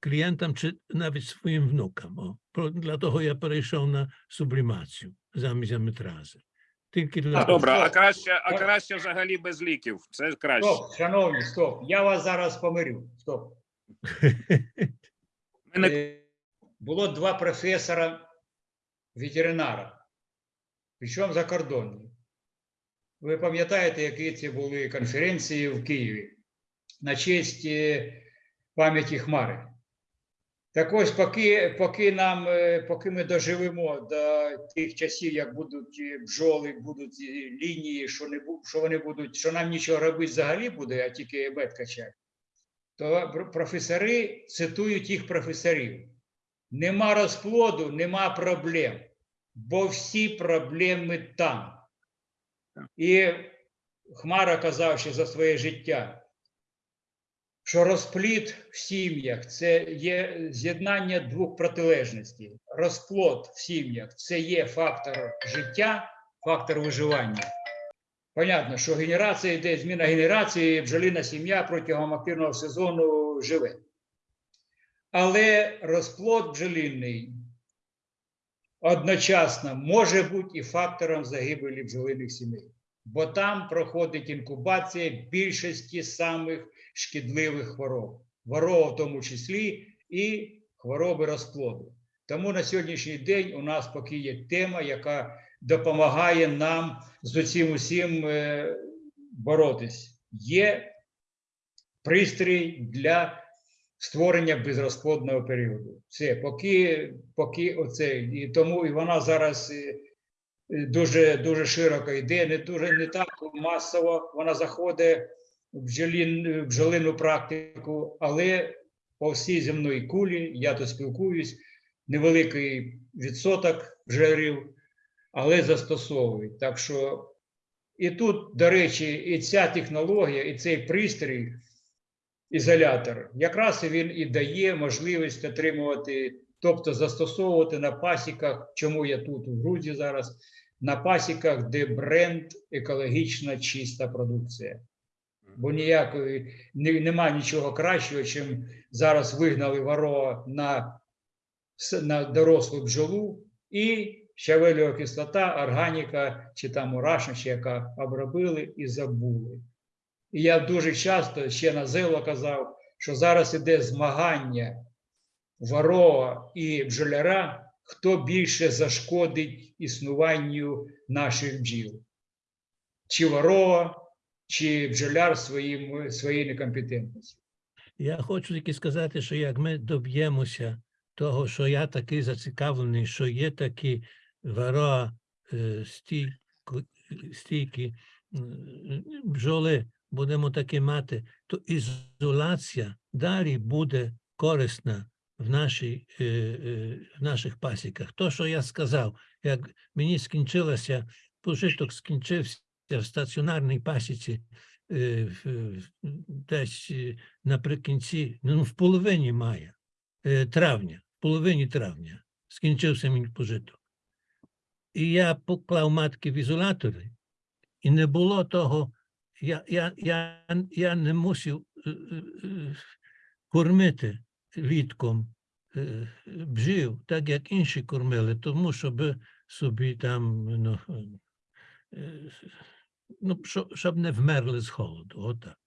клієнтам чи навіть своїм внукам. О. Про- Для того я перейшов на сублімацію замість амітрази. Тільки для добре, а краще, а краще взагалі без ліків. Це краще. Стоп, шановні, стоп. Я вас зараз помирю. Стоп. Е, Було два професора ветеринара, причому закордонні. Ви пам'ятаєте, які це були конференції в Києві на честь е, пам'яті Хмари. Так ось, поки, поки, нам, е, поки ми доживемо до тих часів, як будуть бджоли, будуть лінії, що, не, що вони будуть, що нам нічого робити взагалі буде, а тільки мед качати, то професори цитують їх професорів. Нема розплоду, нема проблем, бо всі проблеми там. І Хмара казав ще за своє життя, що розплід в сім'ях це є з'єднання двох протилежностей. Розплод в сім'ях це є фактор життя, фактор виживання. Понятно, що генерація йде, зміна генерації, бджоліна сім'я протягом активного сезону живе. Але розплод бджолінний одночасно може бути і фактором загибелі бджолиних сімей, бо там проходить інкубація більшості самих шкідливих хвороб, ворова в тому числі і хвороби розплоду. Тому на сьогоднішній день у нас поки є тема, яка допомагає нам з цим усім е, боротись. Є пристрій для створення безрозплодного періоду. Все, поки, поки оце. І тому і вона зараз е, дуже, дуже широко йде, не дуже не так масово. Вона заходить в бджолін, бджолину практику, але по всій земної кулі, я тут спілкуюсь, невеликий відсоток бджолярів, але застосовують. Так що і тут, до речі, і ця технологія, і цей пристрій, ізолятор, якраз він і дає можливість отримувати, тобто застосовувати на пасіках, чому я тут у Грузії зараз, на пасіках, де бренд екологічна чиста продукція. Бо ніякої нема нічого кращого, чим зараз вигнали ворога на, на дорослу бджолу і щавелева кислота, органіка чи там мурашник, чи яка обробили і забули. І я дуже часто ще на зело казав, що зараз іде змагання ворога і бджоляра, хто більше зашкодить існуванню наших бджіл. Чи ворога, чи бджоляр своїм, своєю некомпетентністю. Я хочу тільки сказати, що як ми доб'ємося того, що я такий зацікавлений, що є такі вара е, стійкі бджоли, будемо таки мати, то ізоляція далі буде корисна в, нашій, е, е, в наших пасіках. То, що я сказав, як мені скінчилося, пожиток скінчився в стаціонарній пасіці десь наприкінці, ну, в половині мая, травня, в половині травня скінчився мій пожиток. І я поклав матки в ізолятори, і не було того, я, я, я, я не мусив е, е, е, кормити літком бджіл, так як інші кормили, тому щоб собі там, ну, ну, щоб не вмерли з холоду, отак.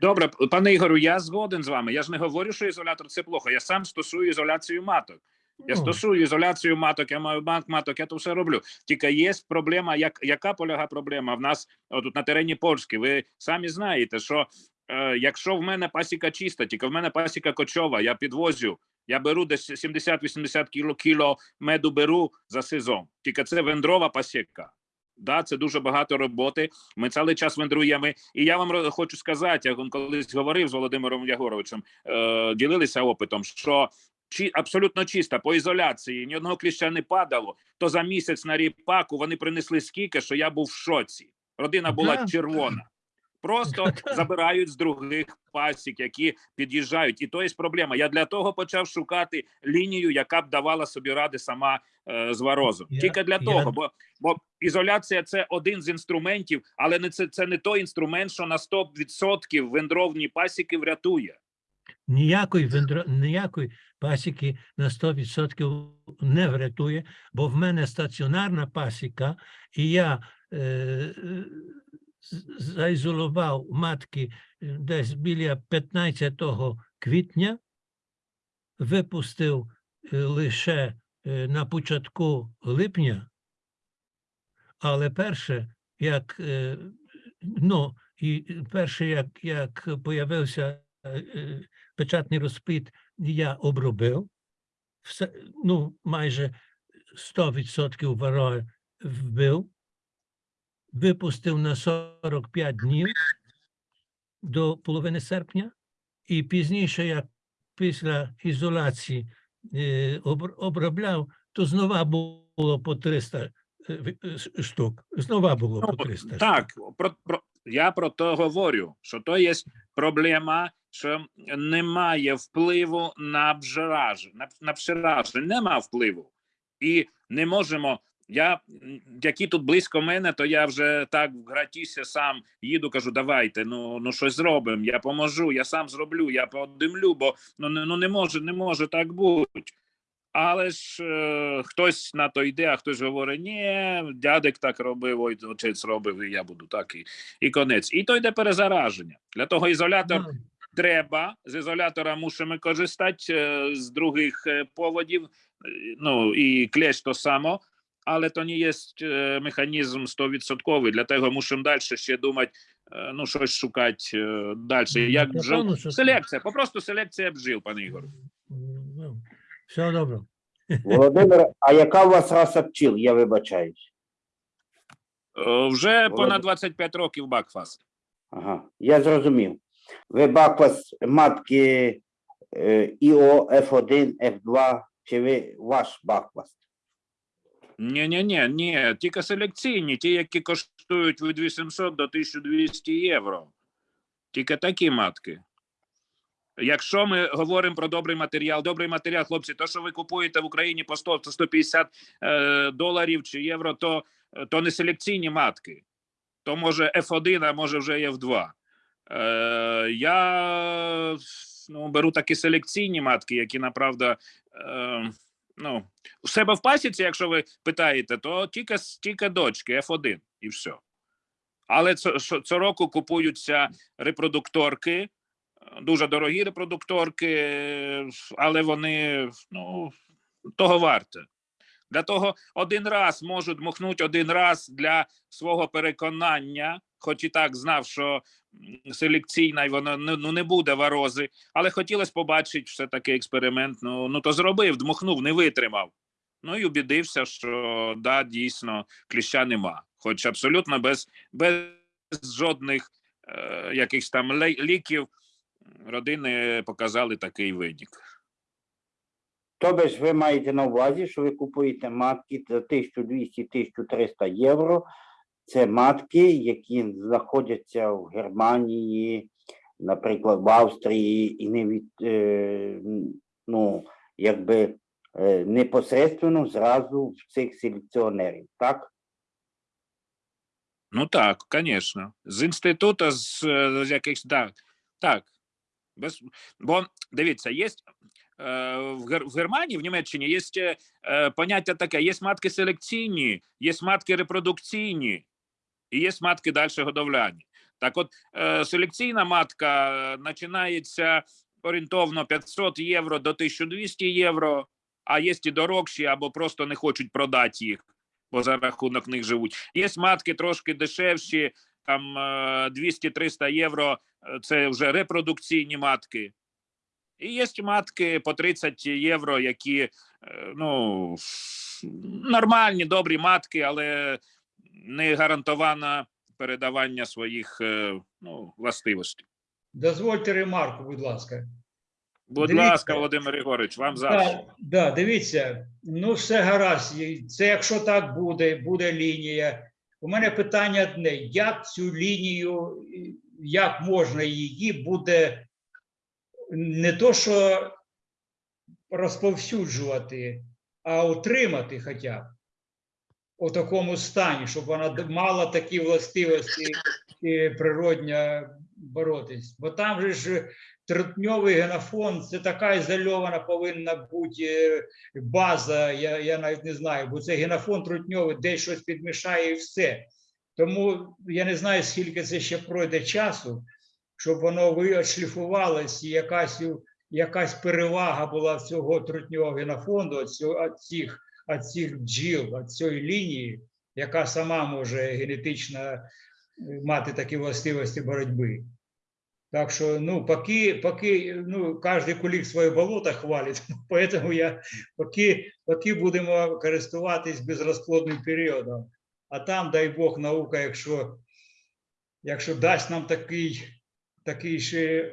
Добре, пане Ігорю, я згоден з вами. Я ж не говорю, що ізолятор це плохо. Я сам стосую ізоляцію маток. Я стосую ізоляцію маток, я маю банк маток, я то все роблю. Тільки є проблема, як, яка полягає проблема в нас тут на терені Польщі. Ви самі знаєте, що е, якщо в мене пасіка чиста, тільки в мене пасіка кочова, я підвозю, я беру десь 70-80 кіло, кіло меду беру за сезон. Тільки це вендрова пасіка. Да, це дуже багато роботи. Ми цілий час вендруємо. І я вам хочу сказати, я колись говорив з Володимиром Ягоровичем, е, ділилися опитом, що чи абсолютно чиста по ізоляції, ні одного кліща не падало. То за місяць на ріпаку вони принесли скільки, що я був в шоці. Родина була червона. Просто забирають з других пасік, які під'їжджають. І то є проблема. Я для того почав шукати лінію, яка б давала собі ради сама е, з варозом. Тільки для я- того, бо, бо ізоляція це один з інструментів, але не це, це не той інструмент, що на 100% вендровні пасіки врятує. Ніякої, вендро... ніякої пасіки на 100% не врятує, бо в мене стаціонарна пасіка, і я е, заізолував матки е, десь біля 15 квітня, випустив е, лише е, на початку липня, але перше, як ну, і перше, як, як появився печатний розплід, я обробив, все, ну, майже 100% варої вбив, випустив на 45 днів до половини серпня, і пізніше, як після ізоляції е, обробляв, то знову було по 300 е, в- е, ш- штук. Знову було Ну, по 300 Так, про, про, я про то говорю, що то є проблема, що немає впливу на бжераж, на, на пшеражі, нема впливу. І не можемо. Я, які тут близько мене, то я вже так в гратісі сам їду, кажу, давайте, ну, ну щось зробимо, я поможу, я сам зроблю, я подимлю, бо ну, ну не може, не може так бути. Але ж е, хтось на то йде, а хтось говорить, ні, дядек так робив, ой, отець робив, і я буду так, і, і конець. І то йде перезараження. Для того ізолятор треба. З ізолятора мусимо користати е, з других е, поводів. е, Ну і клещ то само, але то не є механізм 100%. Для того мусимо далі ще думати, ну, щось шукати далі. Як Ну, напевно, що- Селекція, попросту селекція бджіл, пане Ігор. Ну, все добре. Володимир, а яка у вас раса пчіл? Я вибачаюсь. Вже понад 25 років Бакфас. Ага, я зрозумів. Ви баквас матки е, ІО F1, F2, чи ви ваш баквас? Ні, ні, ні, ні, тільки селекційні, ті, які коштують від 800 до 1200 євро. Тільки такі матки. Якщо ми говоримо про добрий матеріал, добрий матеріал, хлопці, то, що ви купуєте в Україні по 100 150 е, доларів чи євро, то, то не селекційні матки. То може F1, а може вже F2. Е, я ну, беру такі селекційні матки, які направда. Е, ну, у себе в пасіці, якщо ви питаєте, то тільки, тільки дочки F1 і все. Але цього купуються репродукторки, е, дуже дорогі репродукторки, але вони ну, того варте. Для того один раз можуть дмухнути один раз для свого переконання, хоч і так знав, що селекційна і вона ну, не буде варози, але хотілося побачити все таки експеримент. Ну, ну то зробив, дмухнув, не витримав. Ну і убідився, що да, дійсно кліща нема. Хоч абсолютно без, без жодних е, якихось там ліків родини показали такий видік. Тобто ви маєте на увазі, що ви купуєте матки за 1200-1300 євро. Це матки, які знаходяться в Германії, наприклад, в Австрії, і не від, е, ну, якби е, непосередньо зразу в цих селекціонерів, так? Ну так, звісно. З інституту, з, якихось так. Так. Без, бо дивіться, є е, в, Германії, в Німеччині є поняття таке: є матки селекційні, є матки репродукційні, і є матки далі годовляні. Так от, е, селекційна матка е, починається орієнтовно 500 євро до 1200 євро, а є і дорогші або просто не хочуть продати їх бо за рахунок них живуть. Є матки трошки дешевші, там е, 200-300 євро. е, Це вже репродукційні матки. І є матки по 30 євро, які ну нормальні, добрі матки, але не гарантовано передавання своїх е, ну, властивостей. Дозвольте ремарку, будь ласка. Будь Дивіться. ласка, Володимир Ігорович, вам завжди. Так, да, дивіться, ну все гаразд. Це якщо так буде, буде лінія. У мене питання одне: як цю лінію, як можна її буде не то, що розповсюджувати, а утримати хоча б у такому стані, щоб вона мала такі властивості і природньо боротись. Бо там же ж трутньовий генофонд це така ізольована повинна бути е, база. Я, я навіть не знаю, бо це генофонд трутньовий, десь щось підмішає і все. Тому я не знаю, скільки це ще пройде часу, щоб воно ви- відшліфувалось і якась, якась перевага була в цього трутньового генофонду, від цих, від цих бджіл, від цієї лінії, яка сама може генетично е, мати такі властивості боротьби. Так що, ну, поки, поки ну, кожен кулік своє болото хвалить, поэтому я поки, поки будемо користуватись безрозплодним періодом. А там, дай Бог, наука, якщо, якщо дасть нам такий, такий ще,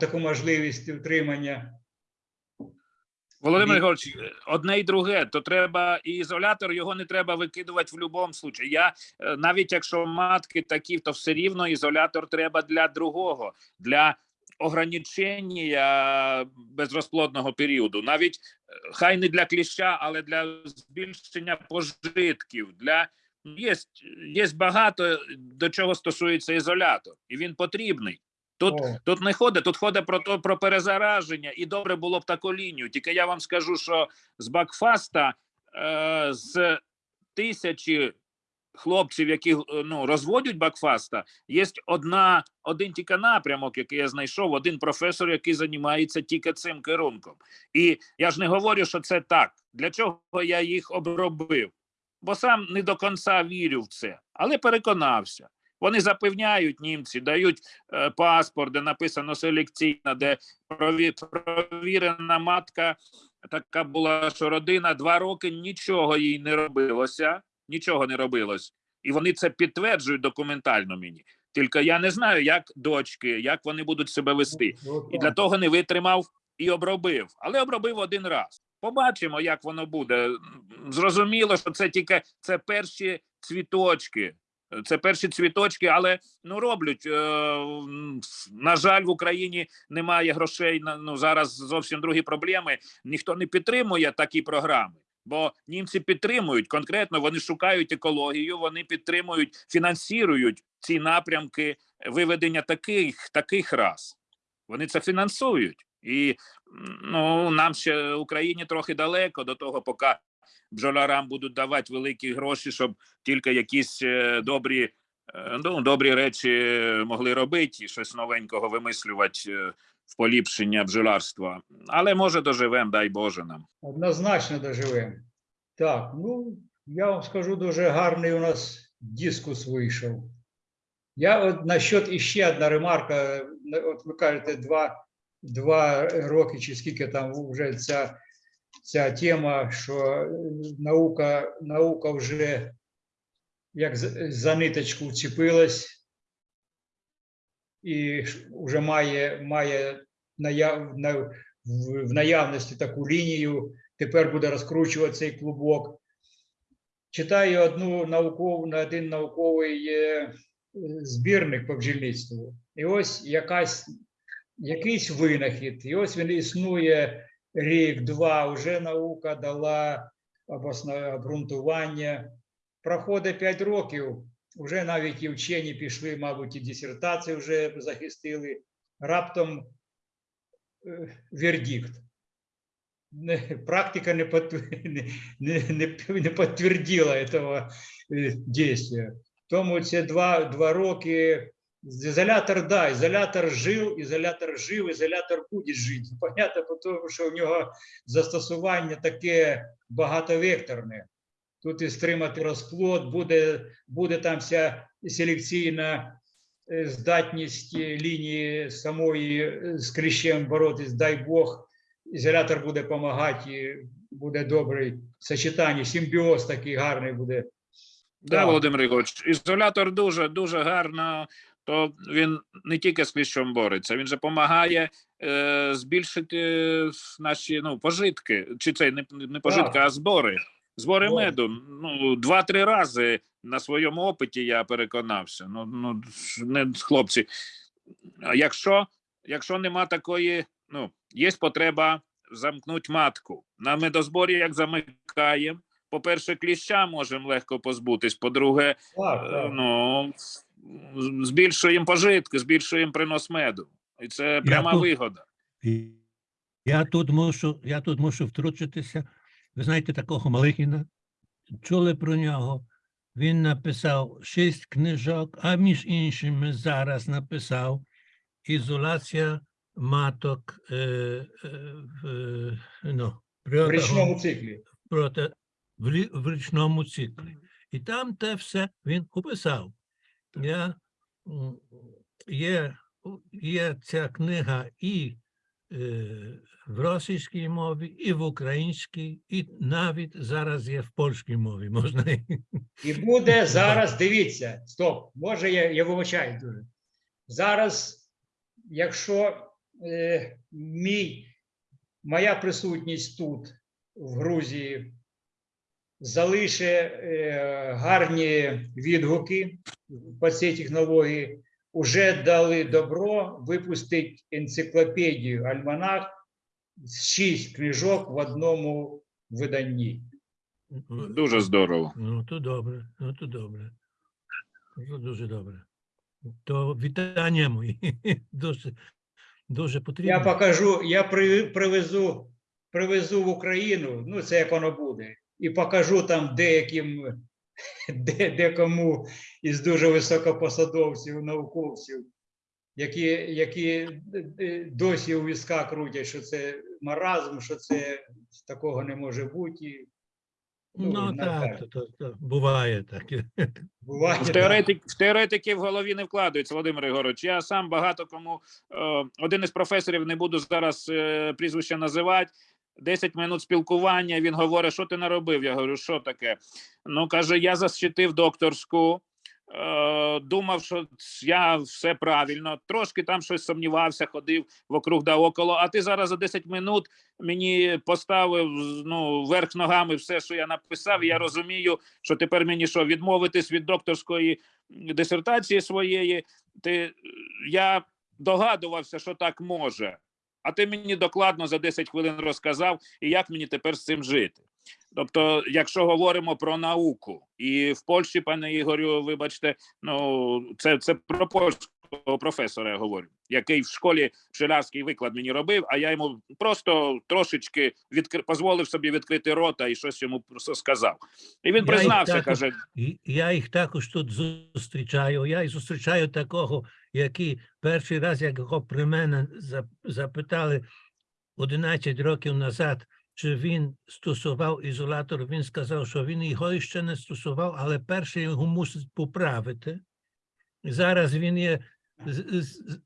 таку можливість утримання. Володимир Ні. Одне і друге, то треба і ізолятор, його не треба викидувати в будь-якому випадку. Я е, навіть якщо матки такі, то все рівно ізолятор треба для другого, для ограничення безрозплодного періоду. Навіть е, хай не для кліща, але для збільшення пожитків. Для є, є багато до чого стосується ізолятор, і він потрібний. Тут О, Тут не ходить, тут ходить про то про перезараження, і добре було б таку лінію. Тільки я вам скажу, що з Бакфаста е, з тисячі хлопців, які е, ну, розводять Бакфаста, є одна, один тільки напрямок, який я знайшов, один професор, який займається тільки цим керунком. І я ж не говорю, що це так. Для чого я їх обробив? Бо сам не до кінця вірю в це, але переконався. Вони запевняють німці, дають е, паспорт, де написано селекційна, де прові- провірена матка така була, що родина два роки нічого їй не робилося, нічого не робилось. І вони це підтверджують документально мені. Тільки я не знаю, як дочки, як вони будуть себе вести. І для того не витримав і обробив. Але обробив один раз. Побачимо, як воно буде. Зрозуміло, що це тільки це перші цвіточки. Це перші цвіточки, але ну роблять. Е, на жаль, в Україні немає грошей. Ну зараз зовсім другі проблеми. Ніхто не підтримує такі програми. Бо німці підтримують конкретно, вони шукають екологію, вони підтримують, фінансують ці напрямки виведення таких таких рас. Вони це фінансують. І ну, нам ще Україні трохи далеко до того, поки бджолярам будуть давати великі гроші, щоб тільки якісь е, добрі, е, ну, добрі речі могли робити і щось новенького вимислювати е, в поліпшення бджолярства. Але може доживемо, дай Боже нам. Однозначно доживемо. Так, ну я вам скажу, дуже гарний у нас дискус вийшов. Я от насчет іще одна ремарка. От ви кажете, два, два роки чи скільки там вже ця, ця тема, що е, наука, наука вже як за- ниточку вцепилась і вже має, має наяв, на, в, наявності таку лінію, тепер буде розкручувати цей клубок. Читаю одну наукову, на один науковий е, збірник по бджільництву. І ось якась, якийсь винахід, і ось він існує рік, два, вже наука дала обґрунтування. Проходить 5 років, вже навіть і вчені пішли, мабуть, і дисертації вже захистили. Раптом е, вердикт. Практика не, не, підтвердила этого е, действия. Тому ці два, два роки ізолятор, да, ізолятор жив, ізолятор жив, ізолятор буде жити. Понятно, по тому, що в нього застосування таке багатовекторне. Тут і стримати розплод, буде, буде там вся селекційна е, здатність лінії самої е, з кліщем боротись, дай Бог, ізолятор буде допомагати, буде добрий сочетання, симбіоз такий гарний буде. Да, Володимир Ігорович, ізолятор дуже дуже гарно. То він не тільки з кліщом бореться, він же допомагає е, збільшити наші ну, пожитки, чи це не, не пожитки, а збори. Збори меду. Ну, два-три рази на своєму опиті я переконався. Ну, ну не хлопці. Якщо, якщо нема такої, ну, є потреба замкнути матку. На медозборі, як замикаємо, по-перше, кліща можемо легко позбутись. По-друге, Так, Е, так. Ну, збільшуємо пожитки, збільшуємо принос меду. І це пряма тут- вигода. Я тут мушу, я тут мушу втручитися. Ви знаєте такого Малихіна? Чули про нього? Він написав шість книжок, а між іншими зараз написав ізоляція маток е, е, в, е, ну, В річному циклі. проти в, в річному циклі. І там те все він описав. Я, є, є ця книга і е, в російській мові, і в українській, і навіть зараз є в польській мові. Можна і- буде зараз, дивіться, стоп, може я, я вибачаю дуже. Зараз, якщо е, мій, моя присутність тут, в Грузії, залише е, гарні відгуки по цій технології, вже дали добро випустити енциклопедію Альманах з шість книжок в одному виданні. Дуже здорово. Ну, то добре, ну то добре. Ну, дуже добре. То вітання мої. Дуже, дуже потрібно. Я покажу, я привезу, привезу в Україну, ну це як воно буде, і покажу там деяким, де, декому із дуже високопосадовців, науковців, які, які е, досі у візка крутять, що це маразм, що це такого не може бути. Ну на так, то, то, то, буває так. Буває. В, так. теоретик, в теоретики в голові не вкладаються, Володимир Ігорович. Я сам багато кому е, один із професорів, не буду зараз е, прізвище називати. 10 минут спілкування. Він говорить, що ти наробив? Я говорю, що таке? Ну каже, я защитив докторську. Е, думав, що я все правильно. Трошки там щось сумнівався, ходив вокруг да около. А ти зараз за 10 минут мені поставив ну, верх ногами все, що я написав. І я розумію, що тепер мені що відмовитись від докторської дисертації своєї. Ти я догадувався, що так може. А ти мені докладно за 10 хвилин розказав, і як мені тепер з цим жити. Тобто, якщо говоримо про науку, і в Польщі, пане Ігорю, вибачте, ну це, це про професора я говорю, який в школі шилярський виклад мені робив, а я йому просто трошечки відкри... дозволив собі відкрити рота і щось йому просто сказав. І він Я признався, також- каже: Я їх також тут зустрічаю. Я і зустрічаю такого, який перший раз, як його при мене запитали 11 років назад, чи він стосував ізолятор, він сказав, що він його ще не стосував, але перше його мусить поправити. Зараз він є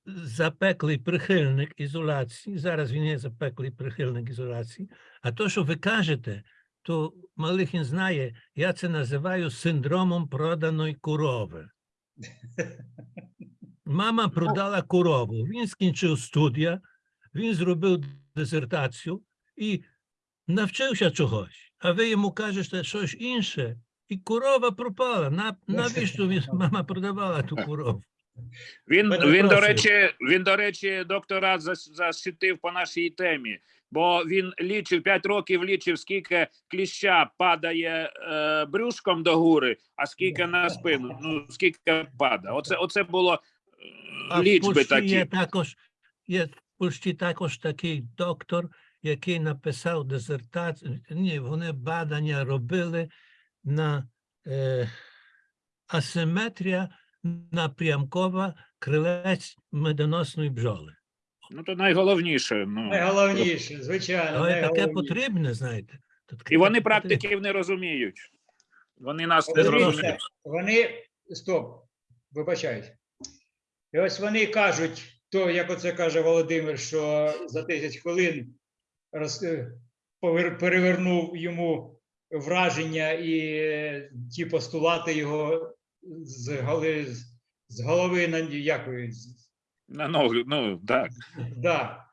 запеклий прихильник ізоляції. Зараз він є запеклий прихильник ізоляції. А то, що ви кажете, то Малихін знає, я це називаю синдромом проданої корови. Мама продала корову. Він скінчив студія, він зробив дисертацію і навчився чогось. А ви йому кажете щось інше, і корова пропала. Навіщо він, мама продавала ту корову? Він, він, до речі, він, до речі, докторат зас- защитив по нашій темі, бо він лічив 5 років, лічив, скільки кліща падає е, брюшком до гури, а скільки на спину. Ну, скільки падає. Оце, оце було А лічби такі. є також, є в Польщі також такий доктор, який написав дисертацію. Ні, вони badania робили на е, асиметрія напрямкова крилець медоносної бджоли. Ну, то найголовніше. Ну. Найголовніше, звичайно. Але таке потрібне, знаєте. таке І вони потрібне. практиків не розуміють. Вони нас не зрозуміють. Вони стоп, вибачаюсь. І ось вони кажуть, то як оце каже Володимир, що за 10 хвилин роз, е, повер- перевернув йому враження і е, ті постулати його з голови, з- голови на як ви, з- На ногу, ну так. Да.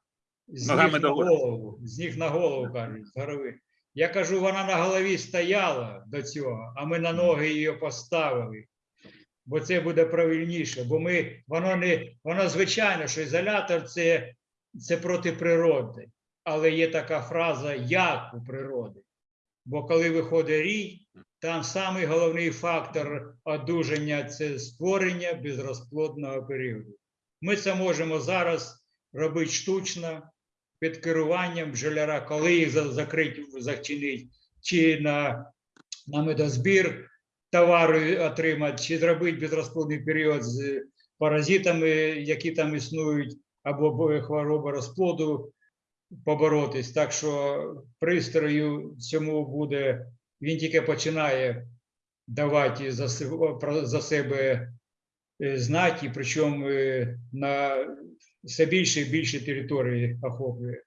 З Ногами ніг на догори. голову, з ніг на голову кажуть, з голови. Я кажу, вона на голові стояла до цього, а ми на ноги її поставили. Бо це буде правильніше. Бо ми, воно не, воно звичайно, що ізолятор це, це проти природи. Але є така фраза як у природи. Бо коли виходить рій, там самий головний фактор одужання це створення безрозплодного періоду. Ми це можемо зараз робити штучно під керуванням бджоляра, коли їх за- закрить, зачинить, чи на, на медозбір товару отримати, чи зробити безрозплодний період з паразитами, які там існують, або бо- хвороба розплоду поборотись. Так що пристрою цьому буде, він тільки починає давати за, за себе е, знати, причому е, на все більше і більше території охоплює.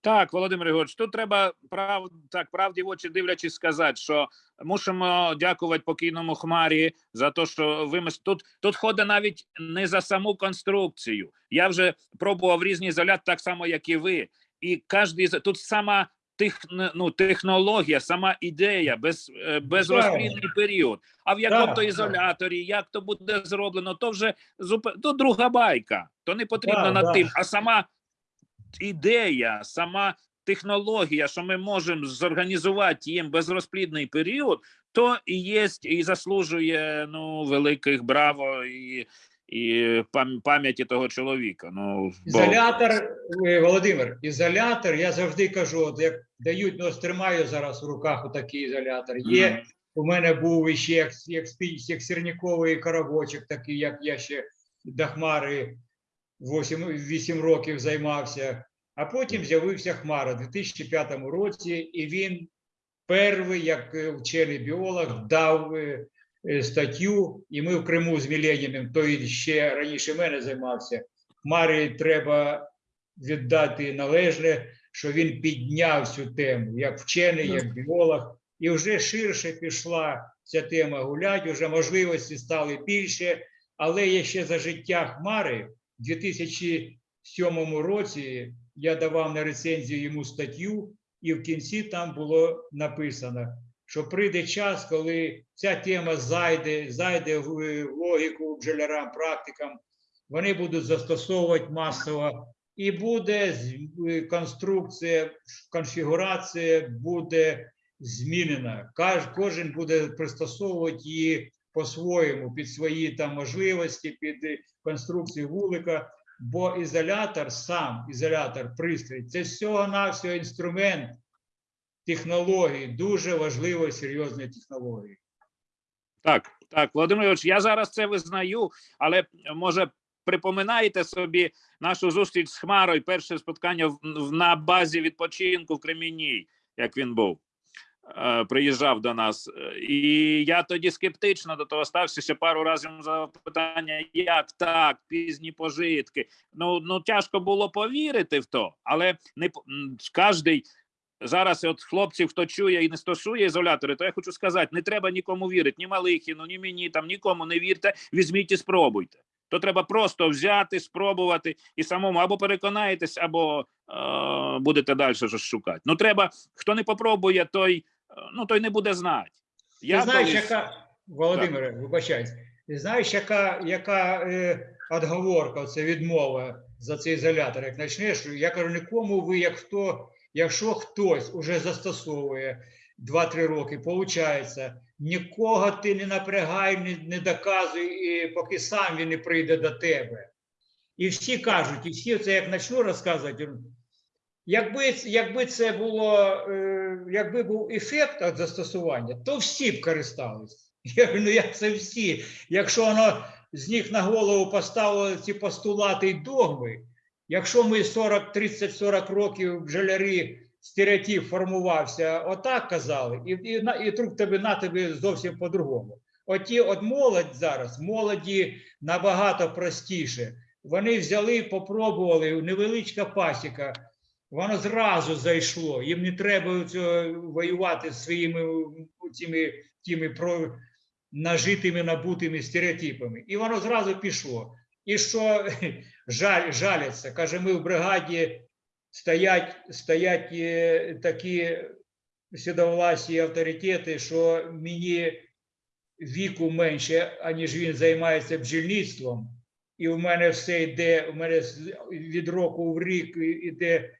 Так, Володимир Ігорович, тут треба прав так правді в очі дивлячись сказати, що мусимо дякувати покійному хмарі за те, що вимис... тут, тут ходить навіть не за саму конструкцію. Я вже пробував різні ізолят, так само як і ви. І з- тут сама тех, ну, технологія, сама ідея, без, е, безрозплідний період. А в якому то ізоляторі, як то буде зроблено, то вже зуп... то друга байка. То не потрібно над тим. А сама ідея, сама технологія, що ми можемо зорганізувати їм безрозплідний період, то і є і заслужує ну великих браво і, і пам'яті того чоловіка. Ну Ізолятор, е, Володимир, ізолятор, я завжди кажу, от як дають, ну тримаю зараз в руках отакий ізолятор. Є, Мгм. у мене був іще як, як, як сірниковий коробочок, такий, як я ще до хмари 8, 8 років займався. А потім з'явився хмара у 2005 році, і він перший, як е, вчений біолог, дав е, статтю, і ми в Криму з Міленіним, той ще раніше мене займався. Марі треба віддати належне, що він підняв цю тему як вчений, як біолог, і вже ширше пішла ця тема гулять, вже можливості стали більше. Але я ще за життя Хмари в 2007 році я давав на рецензію йому статтю, і в кінці там було написано, що прийде час, коли ця тема зайде, зайде в е, логіку бджолярам, практикам, вони будуть застосовувати масово, і буде е, конструкція, конфігурація буде змінена. Кожен буде пристосовувати її по-своєму, під свої там можливості, під е, конструкцію вулика. Бо ізолятор, сам ізолятор, пристрій, це всього-навсього інструмент технології, дуже важливої, серйозної технології. Так, так, Володимир Ильич, я зараз це визнаю, але може припоминаєте собі нашу зустріч з Хмарою, перше споткання на базі відпочинку в Кремінній, як він був. е, Приїжджав до нас, і я тоді скептично до того стався ще пару разів за питання, як так, пізні пожитки. Ну, ну тяжко було повірити в то, але не кожен зараз от хлопців, хто чує і не стосує ізолятори, то я хочу сказати: не треба нікому вірити, ні Малихіну, ні мені, там нікому не вірте, візьміть і спробуйте. То треба просто взяти, спробувати і самому або переконаєтесь, або е, будете далі щось шукати. Ну треба, хто не попробує, той, е, ну, той не буде знати. Ти знаєш, колись- яка Володимире, вибачаюсь, ти знаєш, яка, яка е, отговорка, це відмова за цей ізолятор? Як почнеш, я кажу, нікому ви, як хто, якщо хтось уже застосовує 2-3 роки, виходить, нікого ти не напрягай, не, не доказуй, і поки сам він не прийде до тебе. І всі кажуть, і всі це як почну розказувати, Якби, якби це було, е, якби був ефект від застосування, то всі б користались. Я говорю, ну як це всі? Якщо воно з них на голову поставило ці постулати й догми, якщо ми 40, 30, 40 років бджолярі стереотип формувався, отак казали, і, і, і друг тебе на тебе зовсім по-другому. Оті от молодь зараз, молоді набагато простіше. Вони взяли, попробували, невеличка пасіка, воно зразу зайшло. Їм не треба воювати з своїми цими тими про нажитими набутими стереотипами. І воно зразу пішло. І що? Жаль, жаляться, каже, ми в бригаді стоять, стоять е, такі сідовласі авторитети, що мені віку менше, аніж він займається бджільництвом. І в мене все йде, у мене від року в рік іде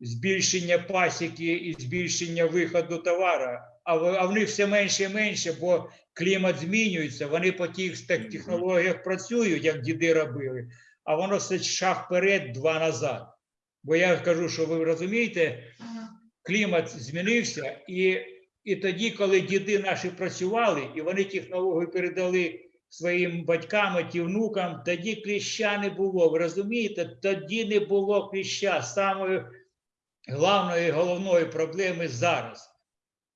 збільшення пасіки і збільшення виходу товара, а в- них все менше і менше, бо клімат змінюється, вони по тих технологіях працюють, як діди робили, а воно все шаг вперед, два назад. Бо я кажу, що ви розумієте, клімат змінився, і, і тоді, коли діди наші працювали, і вони технологію передали своїм батькам і внукам, тоді кліща не було. Ви розумієте, тоді не було кліща. Самою главної головної проблеми зараз.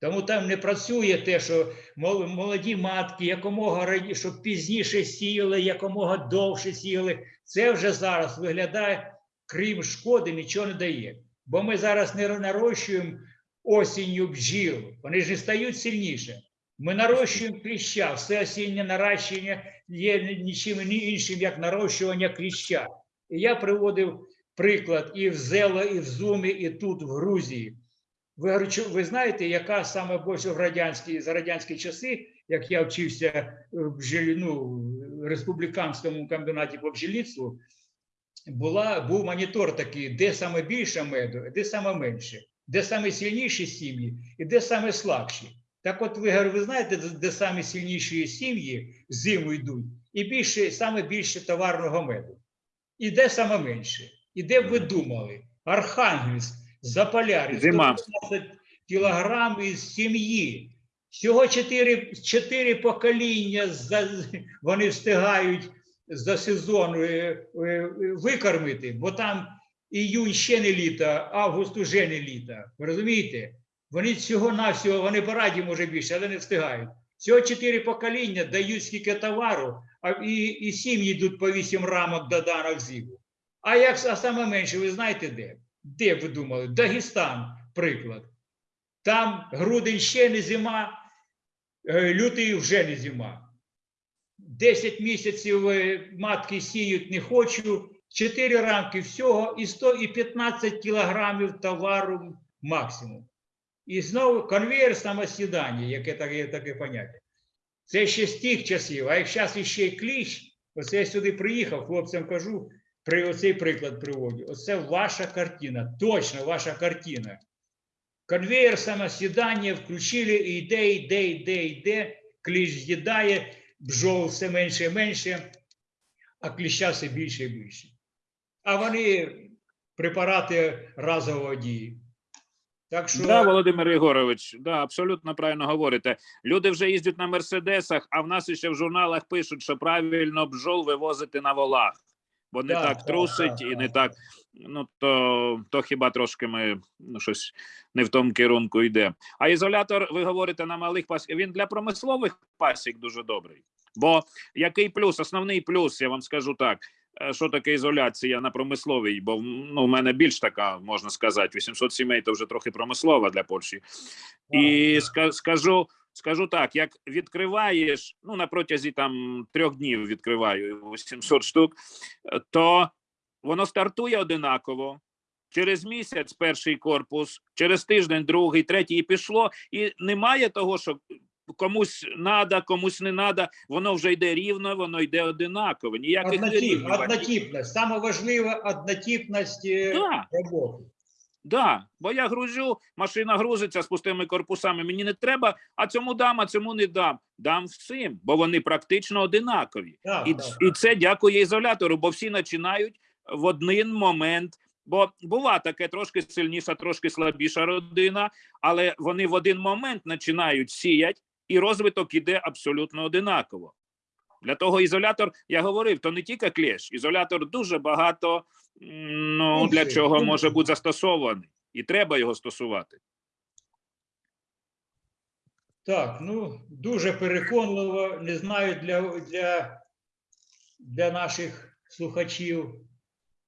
Тому там не працює те, що молоді матки якомога раніше, щоб пізніше сіяли, якомога довше сіяли. Це вже зараз виглядає, крім шкоди, нічого не дає. Бо ми зараз не нарощуємо осінню бджіл, вони ж не стають сильніше. Ми нарощуємо кліща, все осіннє наращення є нічим іншим, як нарощування кліща. І я приводив приклад і в Зело, і в Зумі, і тут, в Грузії. Ви, ви знаєте, яка саме більше в радянські, за радянські часи, як я вчився в бджілі, ну, республіканському комбінаті по бджільництву, була, був монітор такий, де саме більше меду, де саме менше, де саме сильніші сім'ї і де саме слабші. Так от ви, ви знаєте, де саме сильніші сім'ї зиму йдуть, і більше, саме більше товарного меду. І де саме менше? І де б ви думали? Архангельськ, Заполяр'я, Зима. 115 кілограм із сім'ї. Всього чотири, чотири покоління за, вони встигають за сезон е, е, викормити, бо там іюнь ще не літо, август уже не літо. Ви розумієте? Вони всього-навсього, вони по раді може більше, але не встигають. Всього чотири покоління дають скільки товару, а і, і сім'ї йдуть по вісім рамок до даного зіву. А як а саме менше, ви знаєте де? Де ви думали? Дагестан, приклад. Там грудень ще не зима, е, лютий вже не зима. 10 місяців е, матки сіють не хочу, 4 рамки всього і 100 і 15 кілограмів товару максимум. І знову конвейер самосідання, яке таке, таке поняття. Це ще з тих часів, а як зараз іще й кліщ, оце я сюди приїхав, хлопцям кажу, при оцей приклад приводжу. Оце ваша картина, точно ваша картина. Конвейер самосідання включили, і йде, йде, йде, йде, кліщ з'їдає, бджол все менше і менше, а кліща все більше і більше. А вони препарати разового дії. Так що Да, Володимир Єгорович, да, абсолютно правильно говорите. Люди вже їздять на мерседесах, а в нас ще в журналах пишуть, що правильно бджол вивозити на волах, бо не Так, так трусить так, і не так. Ну то, то хіба трошки ми ну, щось не в тому керунку йде. А ізолятор, ви говорите на малих пасіках, він для промислових пасік дуже добрий. Бо який плюс, основний плюс, я вам скажу так. е, Що таке ізоляція на промисловій? Бо ну, в мене більш така, можна сказати, 800 сімей то вже трохи промислова для Польщі. І ска- скажу, скажу так: як відкриваєш, ну на протязі там трьох днів відкриваю 800 штук, е, то воно стартує одинаково. Через місяць перший корпус, через тиждень другий, третій і пішло. І немає того, що комусь надо, комусь не надо. Воно вже йде рівно, воно йде одинаково. Ніяких Однотип, однотипність. Саме важливе однотипність е, Да. роботи. Да, бо я грузю, машина грузиться з пустими корпусами. Мені не треба, а цьому дам, а цьому не дам. Дам всім, бо вони практично одинакові. Так, І, так. і це дякує ізолятору, бо всі починають в один момент. Бо бува таке трошки сильніша, трошки слабіша родина, але вони в один момент починають сіять, і розвиток іде абсолютно одинаково. Для того ізолятор, я говорив, то не тільки клеш, ізолятор дуже багато ну, для чого може бути застосований, і треба його стосувати. Так, ну дуже переконливо. Не знаю для, для, для наших слухачів.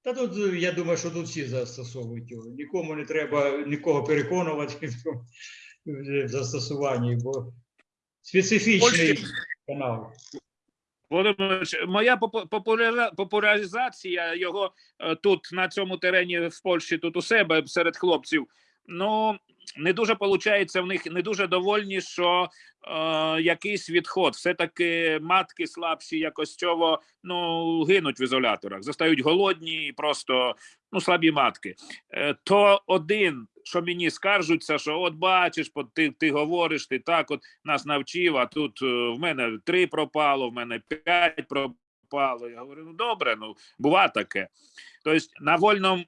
Та тут я думаю, що тут всі застосовують його. Нікому не треба нікого переконувати в застосуванні, бо специфічний Польщі- канал. Володимир, моя популяризація його е, тут на цьому терені в Польщі, тут у себе серед хлопців. Ну не дуже виходить, в них не дуже довольні, що е, якийсь відход. Все таки матки слабші, якось цього ну гинуть в ізоляторах, застають голодні і просто ну слабі матки. Е, то один, що мені скаржуться, що от бачиш, ти, ти говориш, ти так от нас навчив, а тут е, в мене три пропало, в мене п'ять пропало. Я говорю, ну добре, ну бува таке. Тобто на вольному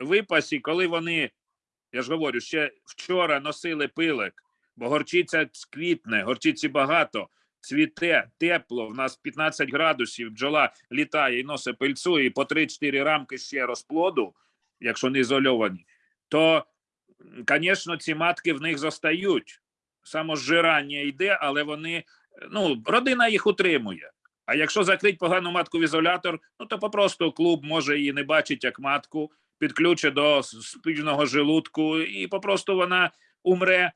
випасі, коли вони, я ж говорю, ще вчора носили пилик, бо горчиця квітне, горчиці багато, цвіте, тепло, в нас 15 градусів, бджола літає і носить пильцу, і по 3-4 рамки ще розплоду, якщо не ізольовані, то, звісно, ці матки в них зостають самозжирання йде, але вони ну родина їх утримує. А якщо закрити погану матку в ізолятор, ну то попросту клуб може її не бачить як матку, підключить до спільного желудку, і попросту вона умре.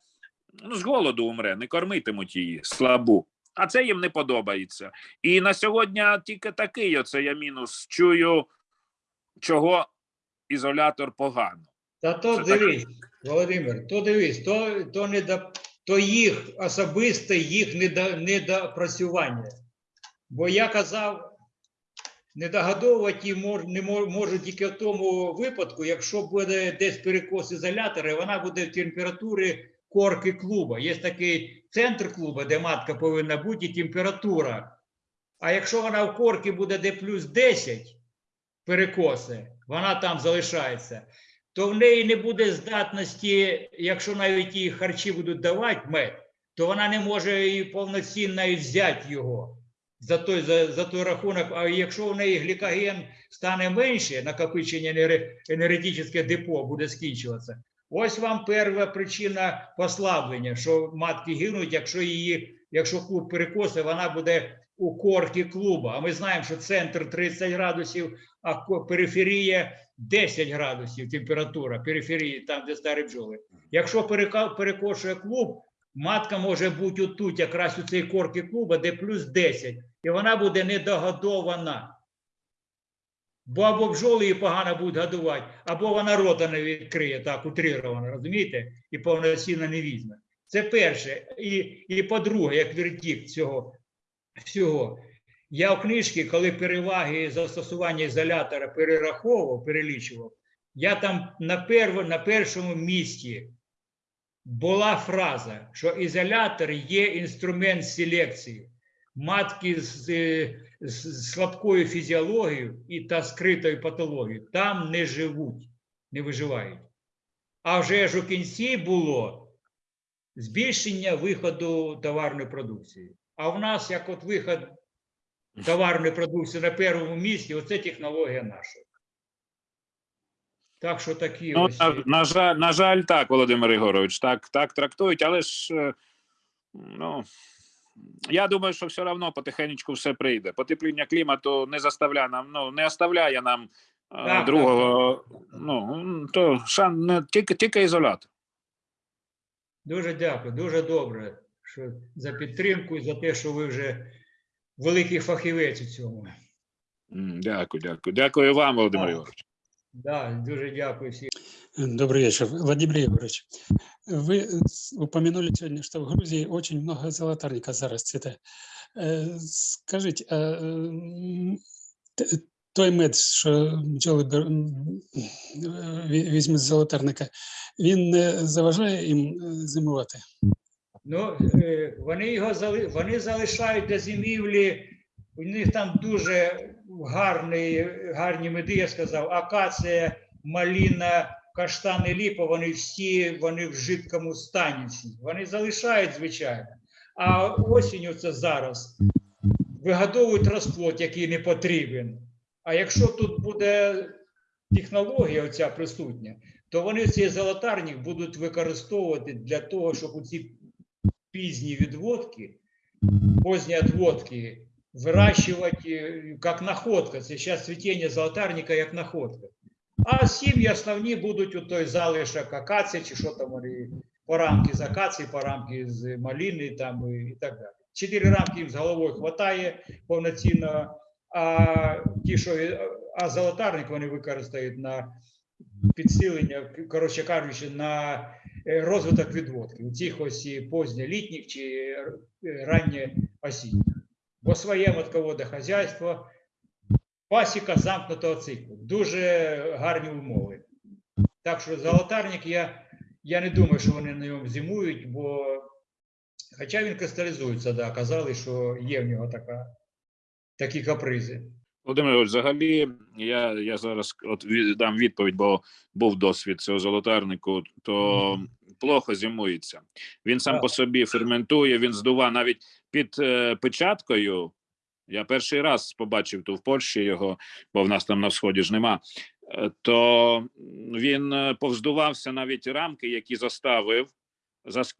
Ну, з голоду умре, не кормитимуть її слабу. А це їм не подобається. І на сьогодні тільки такий оце я мінус чую, чого ізолятор погано. Та то Це так. дивись, Володимир, то дивись, то, то, не до, то їх особисте, їх недо, недопрацювання. Бо я казав, недогодовувати мож, не мож, можуть тільки в тому випадку, якщо буде десь перекос ізолятора, і вона буде в температурі корки клуба. Є такий центр клуба, де матка повинна бути, і температура. А якщо вона в корки буде де плюс 10 перекоси, вона там залишається то в неї не буде здатності, якщо навіть їй харчі будуть давати мед, то вона не може і повноцінно взяти його за той, за, за той рахунок. А якщо в неї глікоген стане менше, накопичення енергетичне депо буде скінчуватися, Ось вам перша причина послаблення, що матки гинуть, якщо її, якщо клуб перекосить, вона буде у корки клуба. А ми знаємо, що центр 30 градусів, а периферія 10 градусів температура периферії, там, де старі бджоли. Якщо перекошує клуб, матка може бути отут, якраз у цій корки клуба, де плюс 10, і вона буде недогодована. Бо або бджоли її погано будуть годувати, або вона рота не відкриє, так, утрировано, розумієте? І повноцінно не візьме. Це перше. І, і по-друге, як вертік цього всього. Я в книжці, коли переваги застосування ізолятора перераховував, перелічував, я там на, перво, на першому місці була фраза, що ізолятор є інструмент селекції. Матки з, е, з слабкою фізіологією і та скритою патологією там не живуть, не виживають. А вже ж у кінці було збільшення виходу товарної продукції. А в нас як от виход товарної продукції на першому місці, оце технологія наша. Так що такі Ну, ось. на, на, жаль, на жаль, так, Володимир Ігорович, так, так трактують, але ж е, ну, я думаю, що все одно потихеньку все прийде. Потепління клімату не заставляє нам, ну, не оставляє нам е, так, другого. Ну, то шан, не, тільки, тільки ізолятор. Дуже дякую, дуже добре що за підтримку і за те, що ви вже великий фахівець у цьому. Дякую, дякую. Дякую вам, Володимир Так. Да, дуже дякую всім. Добрый вечер, Владимир Егорович. Вы с- упомянули сегодня, что в Грузии очень много золотарника зарастет. Э, Скажите, а м, т- той мед, що бджоли бер- м, е, ві- візьмуть з золотарника, він не заважає їм е, зимувати? Ну, е, вони його зали... вони залишають для зимівлі. У них там дуже гарні, гарні меди, я сказав, акація, маліна, каштани, ліпа, вони всі вони в жидкому стані. Вони залишають, звичайно. А осінню це зараз вигодовують розплод, який не потрібен. А якщо тут буде технологія оця присутня, то вони цей золотарник будуть використовувати для того, щоб у ці пізні відводки, поздні відводки вирощувати як находка. Це зараз цвітіння золотарника як находка. А сім'ї основні будуть у той залишок акації, чи що там вони, порамки з акації, порамки з маліни там і, так далі. Чотири рамки їм з головою хватає повноцінно, а ті, що а золотарник вони використають на підсилення, коротше кажучи, на е, розвиток відводки у цих ось і поздньолітніх чи е, раннє осінніх. Бо своє матководе хазяйство, пасіка замкнутого циклу. Дуже гарні умови. Так що золотарник я, я не думаю, що вони на ньому зимують, бо хоча він кристалізується, да, казали, що є в нього така, такі капризи. Володимир взагалі, я, я зараз от дам відповідь, бо був досвід цього золотарнику, то плохо зимується. Він сам по собі ферментує, він здува навіть під е, печаткою. Я перший раз побачив ту в Польщі його, бо в нас там на сході ж нема. Е, То він е, повздувався навіть рамки, які заставив,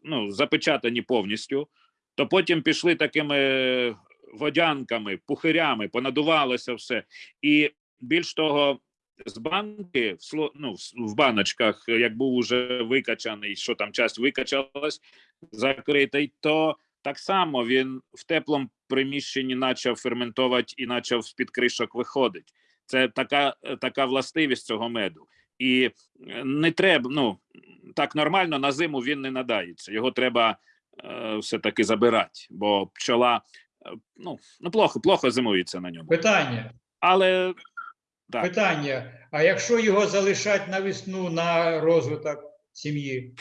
ну, запечатані повністю. То потім пішли такими водянками, пухирями, понадувалося все. І більш того, з банки ну, в баночках, як був уже викачаний, що там часть викачалась, закритий, то так само він в теплому приміщенні почав ферментувати і почав з-під кришок виходить. Це така, така властивість цього меду. І е, не треба, ну так нормально на зиму він не надається. Його треба е, все-таки забирати, бо пчола е, ну, ну плохо, плохо зимується на ньому. Питання. Але Так. Питання. А якщо його залишать на весну на розвиток сім'ї?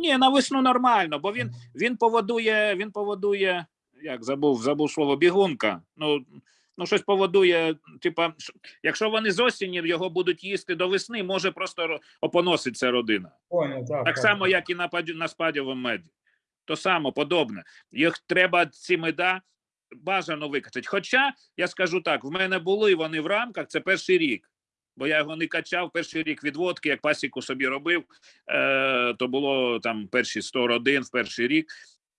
Ні, на весну нормально, бо він, він поводує, він поводує, як забув, забув слово бігунка. Ну, ну щось поводує, типа, якщо вони з осені його будуть їсти до весни, може просто опоноситься родина. Понял, так, Так само, як і на, на спадівому меді. То само подобне. Їх треба ці меда бажано викачати. Хоча я скажу так: в мене були вони в рамках, це перший рік. Бо я його не качав перший рік відводки, як пасіку собі робив, е, то було там перші 100 родин в перший рік,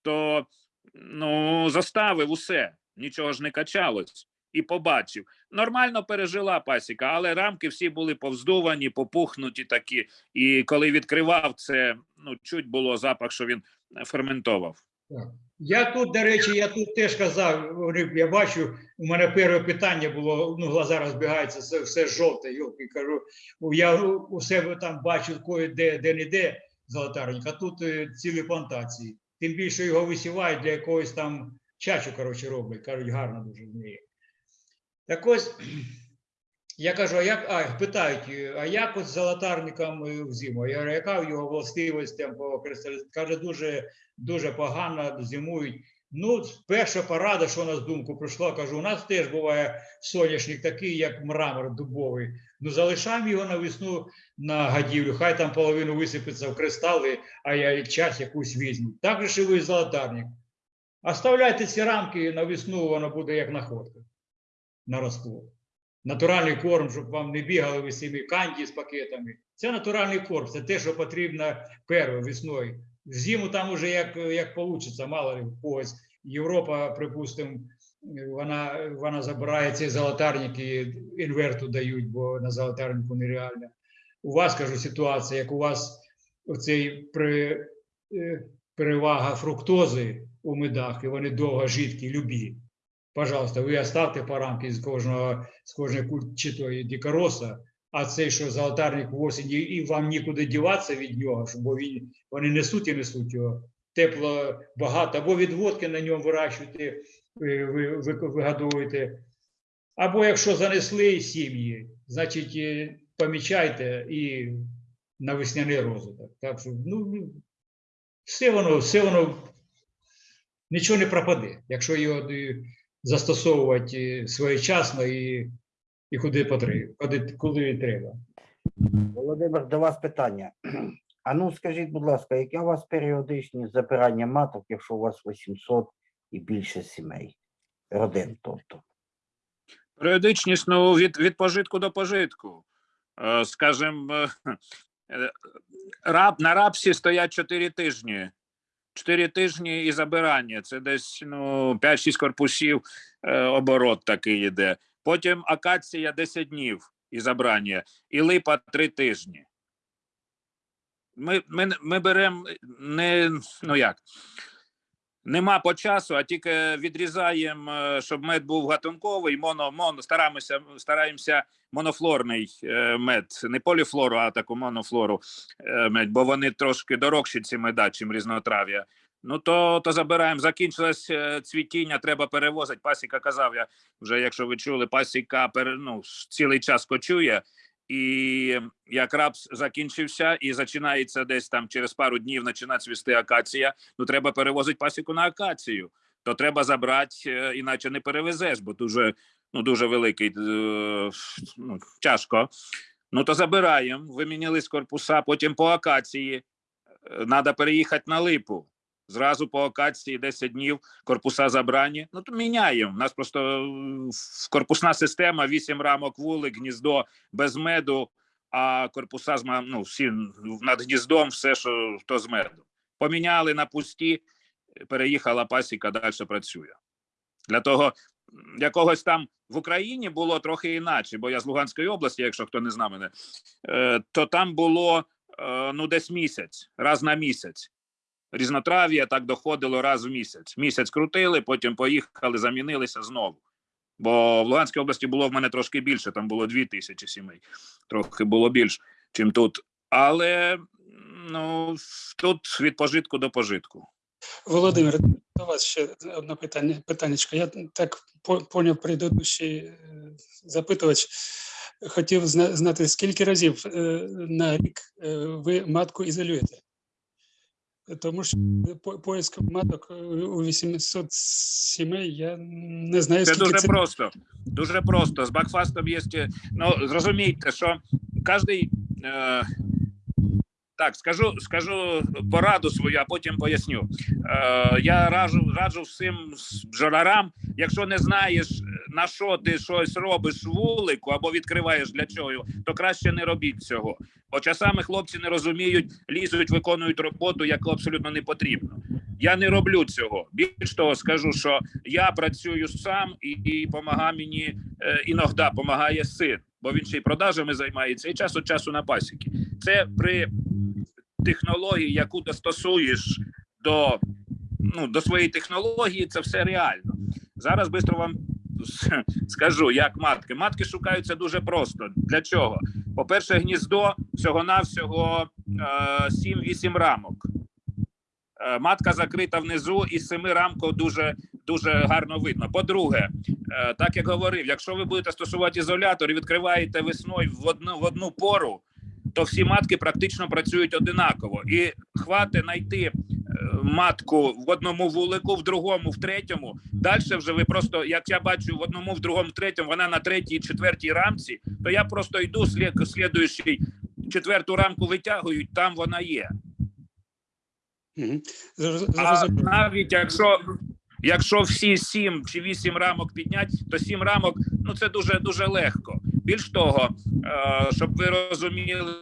то ну, заставив усе, нічого ж не качалось. І побачив. Нормально пережила пасіка, але рамки всі були повздувані, попухнуті такі. І коли відкривав це, ну чуть було запах, що він ферментовав. Я тут, до речі, я тут теж казав, я бачу, у мене перше питання було, ну, глаза розбігаються, все, все жовте, йолки, кажу, я у себе там бачу де, де не де золотарник, а тут е, цілі плантації. Тим більше його висівають для якогось там чачу, коротше, роблять, кажуть, гарно дуже вміє. Так ось, я кажу, а як, а, питають, е, а як от з золотарником е, взиму? Я говорю, яка в його властивість там по кристалізації? Каже, дуже дуже погано зимують. Ну, перша порада, що на думку прийшла, кажу, у нас теж буває соняшник такий, як мрамор дубовий. Ну, залишаємо його на весну на гадівлю, хай там половину висипеться в кристали, а я час якусь візьму. Так же і ви золотарник. Оставляйте ці рамки на весну, воно буде як находка на розплод. Натуральний корм, щоб вам не бігали ви цими канді з пакетами. Це натуральний корм, це те, що потрібно перше весною. Зиму там уже як, як вийде, мало ли в когось. Європа, припустимо, вона, вона забирає ці золотарники, інверту дають, бо на золотарнику нереально. У вас, кажу, ситуація, як у вас оцей при, е, перевага фруктози у медах, і вони довго жидкі, любі. Пожалуйста, ви оставте по рамки з кожного, з кожної куль- чи то і дикороса, а цей, що золотарник в осені, і вам нікуди діватися від нього, бо він, вони несуть і несуть його. Тепло багато, або відводки на ньому вирощуєте, ви, ви, ви вигодовуєте. Або якщо занесли сім'ї, значить е, помічайте і на весняний розвиток. Так що, ну, ну, все воно, все воно нічого не пропаде, якщо його е, застосовувати е, своєчасно і, і куди потрібно, куди, куди треба. Володимир, до вас питання. А ну скажіть, будь ласка, яке у вас періодичність забирання маток, якщо у вас 800 і більше сімей? Родин, тобто. Періодичність ну, від, від пожитку до пожитку. Е, Скажем, е, е, раб, на рапсі стоять 4 тижні. 4 тижні і забирання. Це десь ну, 5-6 корпусів оборот такий йде. Потім акація 10 днів і забрання, і липа 3 тижні. Ми, ми, ми беремо не ну як. Нема по часу, а тільки відрізаємо, е, щоб мед був гатунковий, моно, моно, стараємося, стараємося монофлорний е, мед, не поліфлору, а таку монофлору е, мед, бо вони трошки дорогші ці меда, чим різнотрав'я. Ну то, то забираємо. Закінчилось е, цвітіння, треба перевозити. Пасіка казав я вже, якщо ви чули, пасіка ну, цілий час кочує. І як рапс закінчився і починається десь там через пару днів починає цвісти акація, ну треба перевозити пасіку на акацію. То треба забрати, е, іначе не перевезеш, бо дуже, ну, дуже великий, е, ну, тяжко. Ну то забираємо, вимінили з корпуса, потім по акації. Треба переїхати на липу. Зразу по акації 10 днів корпуса забрані. Ну то міняємо. У нас просто е, корпусна система, 8 рамок вулик, гніздо без меду, а корпуса з ну, всі над гніздом, все, що то з меду. Поміняли на пусті, переїхала пасіка, далі працює. Для того якогось там в Україні було трохи інакше, бо я з Луганської області, якщо хто не знає мене, е, то там було е, ну десь місяць, раз на місяць. Різнотрав'я так доходило раз в місяць. Місяць крутили, потім поїхали, замінилися знову. Бо в Луганській області було в мене трошки більше, там було дві тисячі сімей, трохи було більше, чим тут. Але ну, тут від пожитку до пожитку. Володимир, до вас ще одне питання. Питаннячко. Я так поняв предыдущий е, запитувач. Хотів знати, скільки разів е, на рік е, ви матку ізолюєте? Тому що по- поиск маток е, у 800 сімей я не знаю, Це дуже це. просто. Дуже просто. З бакфастом є. Ну, зрозумійте, що кожний. Е, так, скажу, скажу пораду свою, а потім поясню. Е, я раджу, раджу всім бджолярам, якщо не знаєш, на що ти щось робиш вулику або відкриваєш для чого, то краще не робіть цього. Бо часами хлопці не розуміють, лізуть, виконують роботу, яку абсолютно не потрібно. Я не роблю цього. Більш того, скажу, що я працюю сам і, і помагає мені е, іноді допомагає син, бо він ще й продажами займається і час від часу на пасіки. Це при технології, яку достосуєш до, ну, до своєї технології, це все реально. Зараз швидко вам скажу, як матки. Матки шукаються дуже просто. Для чого? По-перше, гніздо всього-навсього е, 7-8 рамок. Е, Матка закрита внизу, і з семи рамків дуже, дуже гарно видно. По-друге, е, так як говорив, якщо ви будете стосувати ізолятор і відкриваєте весною в одну, в одну пору, то всі матки практично працюють одинаково. І хвати знайти е, матку в одному вулику, в другому, в третьому. Далі вже ви просто, як я бачу, в одному, в другому, в третьому, вона на третій, четвертій рамці, то я просто йду слід, слідуючий, четверту рамку витягують, там вона є. А навіть якщо, якщо всі сім чи вісім рамок підняти, то сім рамок ну це дуже дуже легко. Більш того, е, щоб ви розуміли,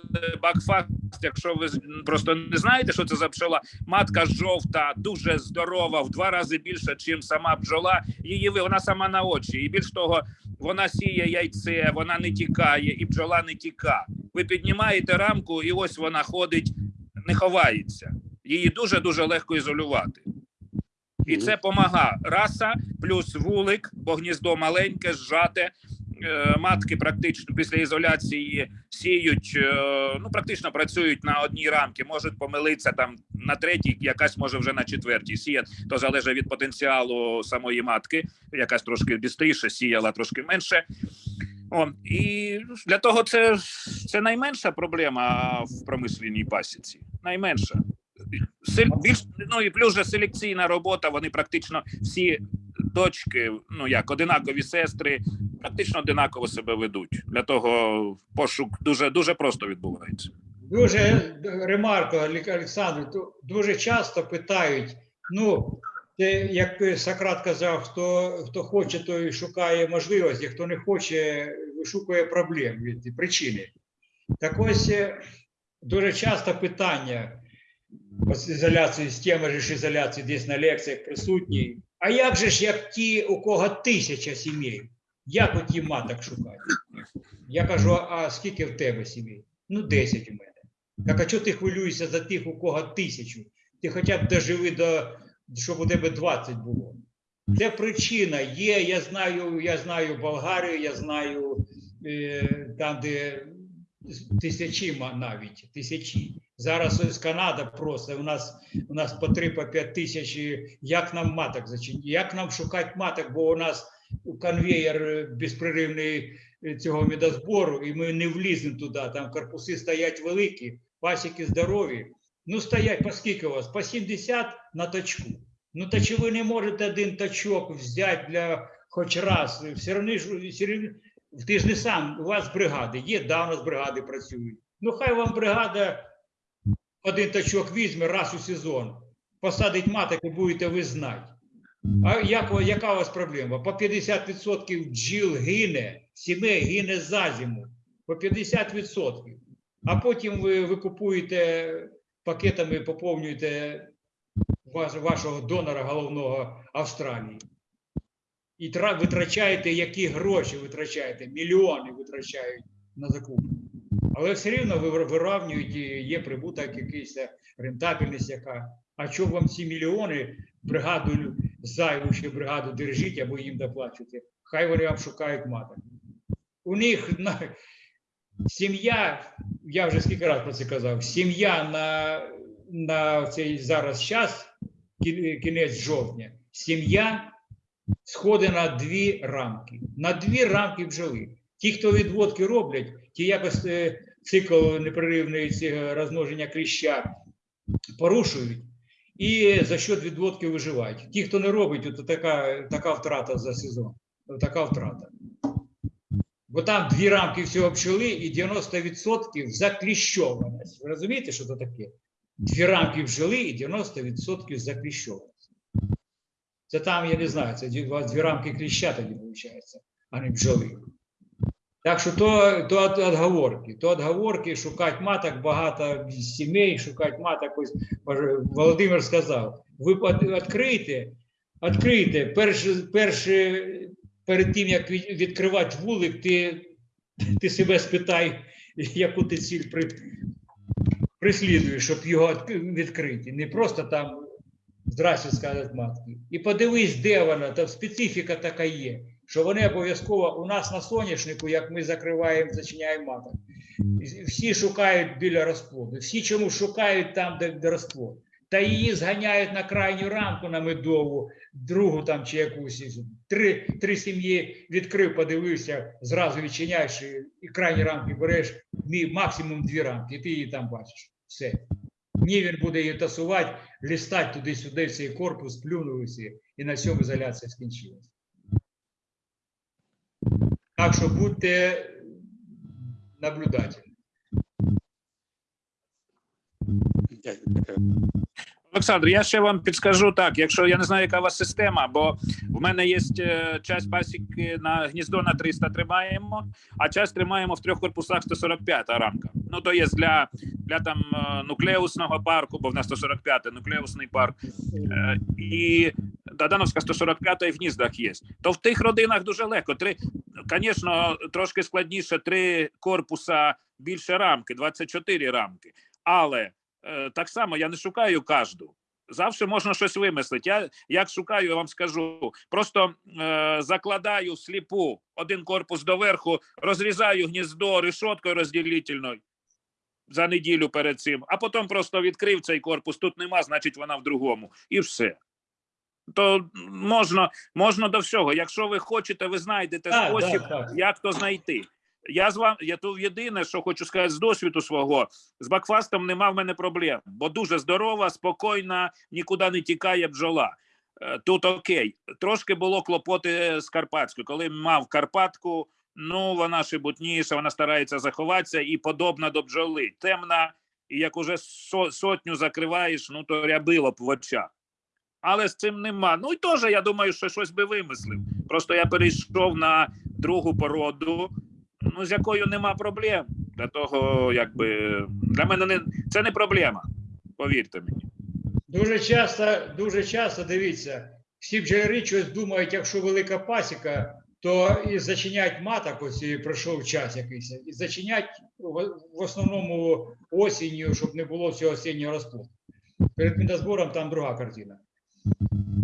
бакфаст, якщо ви просто не знаєте, що це за пчола, матка жовта, дуже здорова, в два рази більше, ніж сама бджола. Її ви- вона сама на очі. І більш того, вона сіє яйце, вона не тікає, і бджола не тіка. Ви піднімаєте рамку, і ось вона ходить, не ховається. Її дуже дуже легко ізолювати. І це помага раса плюс вулик, бо гніздо маленьке, зжате. Е, Матки практично після ізоляції сіють, е, ну практично працюють на одній рамці, можуть помилитися там на третій, якась може вже на четвертій. Сіять, то залежить від потенціалу самої матки, якась трошки бістріше, сіяла трошки менше. О, і для того це, це найменша проблема в промисловій пасіці. Найменша. Більш ну і плюс же селекційна робота. Вони практично всі дочки, ну як одинакові сестри, практично одинаково себе ведуть. Для того пошук дуже дуже просто відбувається. Дуже ремарка, Олег- Олександр, дуже часто питають: ну, як Сократ казав, хто, хто хоче, той шукає можливості, хто не хоче, вишукує проблем від причини. Так ось е, дуже часто питання ось ізоляції з теми ж ізоляції десь на лекціях присутні. А як же ж як ті, у кого тисяча сімей? Як оті маток шукати? Я кажу: а скільки в тебе сімей? Ну, 10 у мене. Так а чого ти хвилюєшся за тих, у кого тисячу? Ти хоча б доживи до щоб у тебе 20 було. Це причина є. Я знаю, я знаю Болгарію, я знаю е, там, де тисячі навіть тисячі. Зараз ось Канада просто у нас у нас по 3 по 5 тисяч. Як нам маток зачинити? Як нам шукати маток? Бо у нас конвеєр е, безпреривний е, цього медозбору, і ми не вліземо туди. Там корпуси стоять великі, пасіки здорові. Ну, стоять по скільки у вас? По 70 на точку. Ну, та чи ви не можете один точок взяти для хоч раз? Все одно ти ж не сам, у вас бригади є, да, у нас бригади працюють. Ну, хай вам бригада один точок візьме раз у сезон, посадить маток і будете ви знати. А як, яка у вас проблема? По 50% бджіл гине, сімей гине за зиму. По 50%. А потім ви, ви купуєте пакетами, поповнюєте ваш, вашого донора головного Австралії. І тра, витрачаєте які гроші витрачаєте? Мільйони витрачають на закупку. Але все рівно ви вир- вирівнюєте, є прибуток якийсь, рентабельність яка. А що вам ці мільйони бригаду зайву ще бригаду держіть або їм доплачуєте? Хай вони вам шукають маток. У них на, сім'я, я вже скільки разів про це казав, сім'я на, на цей зараз час, кінець жовтня, сім'я сходить на дві рамки. На дві рамки бджоли. Ті, хто відводки роблять, ті якось е, цикл непреривної розмноження кліща порушують і за счет відводки виживають. Ті, хто не робить, то така, така втрата за сезон. Така втрата. Бо там дві рамки всього пчели і 90% закліщованість. Ви розумієте, що це таке? Дві рамки бджоли і 90% закліщованість. Це там, я не знаю, це дві рамки кліща тоді виходить, а не бджоли. Так що то, то от, отговорки. То отговорки, шукати маток, багато сімей, шукати маток. Ось Володимир сказав, ви відкрийте, відкрийте, перше, перше, перед тим, як відкривати вулик, ти, ти себе спитай, яку ти ціль при, прислідуєш, щоб його відкрити. Не просто там здрасте сказати матки. І подивись, де вона, там специфіка така є, що вони обов'язково у нас на соняшнику, як ми закриваємо, зачиняємо маток. Всі шукають біля розплоду. Всі чому шукають там, де, де розплод. Та її зганяють на крайню рамку на медову, другу там чи якусь. Три, три сім'ї відкрив, подивився, зразу відчиняєш і, і крайні рамки береш, максимум дві рамки, і ти її там бачиш. Все. Ні, він буде її тасувати, лістати туди-сюди, цей корпус, плюнув і. На цьому ізоляція скінчилась. Так що будьте наблюдательні. Олександр, я ще вам підскажу так, якщо я не знаю, яка у вас система, бо в мене є е, часть пасіки на гніздо на 300 тримаємо, а часть тримаємо в трьох корпусах 145 рамка. Ну то є для, для там е, нуклеусного парку, бо в нас 145 нуклеусний парк, е, і Дадановська 145 і в гніздах є. То в тих родинах дуже легко. Три, звісно, трошки складніше три корпуса більше рамки, 24 рамки. Але так само я не шукаю кожну. Завжди можна щось вимислити. Я як шукаю, я вам скажу. Просто е, закладаю сліпу один корпус доверху, розрізаю гніздо решоткою розділительною за неділю перед цим, а потім просто відкрив цей корпус. Тут нема, значить вона в другому. І все. То можна, можна до всього. Якщо ви хочете, ви знайдете Так, спосіб, так, так. як то знайти. Я з вами, я тут єдине, що хочу сказати з досвіду свого, з бакфастом нема в мене проблем, бо дуже здорова, спокійна, нікуди не тікає бджола. Е, Тут окей. Трошки було клопоти з Карпатською. Коли мав Карпатку, ну вона шибутніша, вона старається заховатися і подобна до бджоли. Темна, і як уже со- сотню закриваєш, ну то рябило б в очах. Але з цим нема. Ну і теж я думаю, що щось би вимислив. Просто я перейшов на другу породу, ну з якою нема проблем. Для того, якби для мене не це не проблема. Повірте мені. Дуже часто, дуже часто дивіться, всі бджолярі щось думають, якщо велика пасіка, то і зачинять маток, ось і пройшов час якийсь, і зачинять в, основному осінню, щоб не було цього осіннього розплоду. Перед медозбором там друга картина.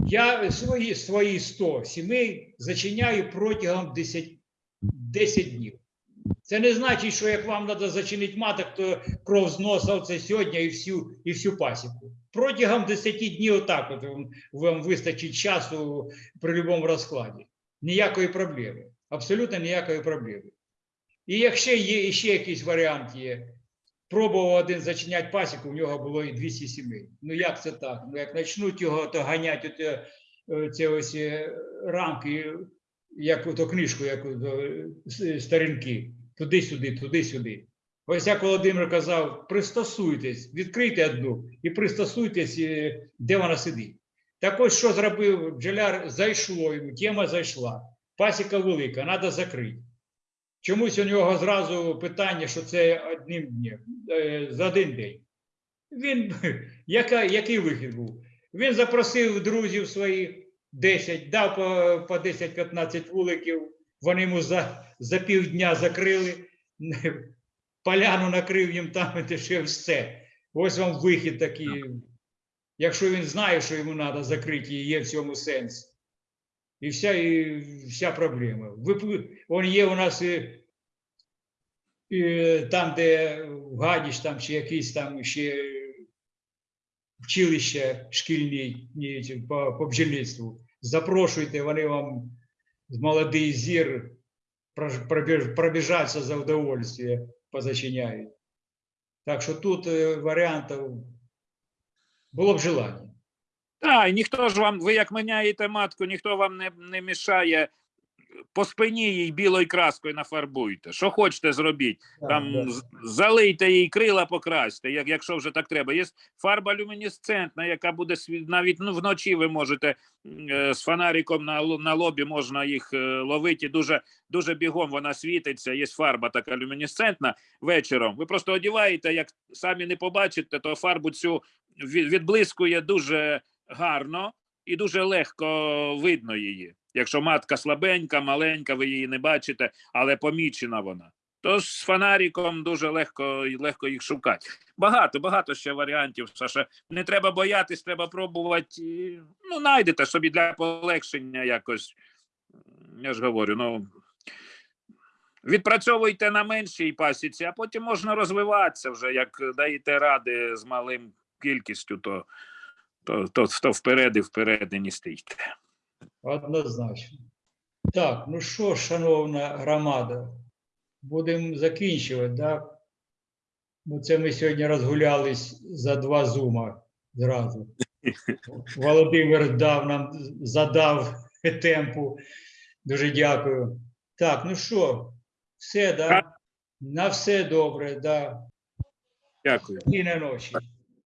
Я свої, свої 100 сімей зачиняю протягом 10, 10 днів. Це не значить, що як вам треба зачинити маток, то кров з носа оце сьогодні і всю, і всю пасіку. Протягом 10 днів отак от вам, вистачить часу при будь-якому розкладі. Ніякої проблеми. Абсолютно ніякої проблеми. І якщо є ще якийсь варіант є, пробував один зачиняти пасіку, в нього було і 200 сімей. Ну як це так? Ну як почнуть його, то ганять е, ці ось е, рамки, як ото книжку, як е, сторінки, туди-сюди, туди-сюди. Ось як Володимир казав, пристосуйтесь, відкрийте одну і пристосуйтесь, е, де вона сидить. Так ось що зробив бджоляр, зайшло йому, тема зайшла. Пасіка велика, треба закрити. Чомусь у нього зразу питання, що це одним днем, е, за один день. Він, яка, який вихід був? Він запросив друзів своїх 10, дав по, по 10-15 вуликів, вони йому за, за півдня закрили, поляну накрив їм там, і ще все. Ось вам вихід такий. Якщо він знає, що йому треба закрити, і є в цьому сенс. І вся, і вся проблема. Он є у нас і, і там, де Гадіч, там чи якісь там ще училища шкільні по, по бджільництву. Запрошуйте, вони вам молодий зір пробіжаться за удовольствие, позачиняють. Так що тут е, варіантів було б желання. Так, і ніхто ж вам, ви як міняєте матку, ніхто вам не, не мішає по спині їй білою краскою нафарбуйте. Що хочете зробіть. Там залийте їй крила покрасьте, як, якщо вже так треба. Є фарба люмінесцентна, яка буде навіть ну, вночі ви можете е, з фонариком на, на лобі можна їх е, ловити. Дуже, дуже бігом вона світиться. Є фарба така люмінесцентна вечором. Ви просто одіваєте, як самі не побачите, то фарбу цю відблискує дуже гарно і дуже легко видно її. Якщо матка слабенька, маленька, ви її не бачите, але помічена вона. Тож з фонариком дуже легко, легко їх шукати. Багато, багато ще варіантів. Саша. Не треба боятись, треба пробувати. Ну, знайдете собі для полегшення якось. Я ж говорю, ну. Відпрацьовуйте на меншій пасіці, а потім можна розвиватися вже, як даєте ради з малим кількістю, то, то, то, то вперед і вперед не стійте. Однозначно. Так, ну що, шановна громада, будемо закінчувати, да? Бо це ми сьогодні розгулялись за два зума зразу. Володимир дав нам, задав темпу. Дуже дякую. Так, ну що, все, да? На все добре, да. Дякую. І на ночі.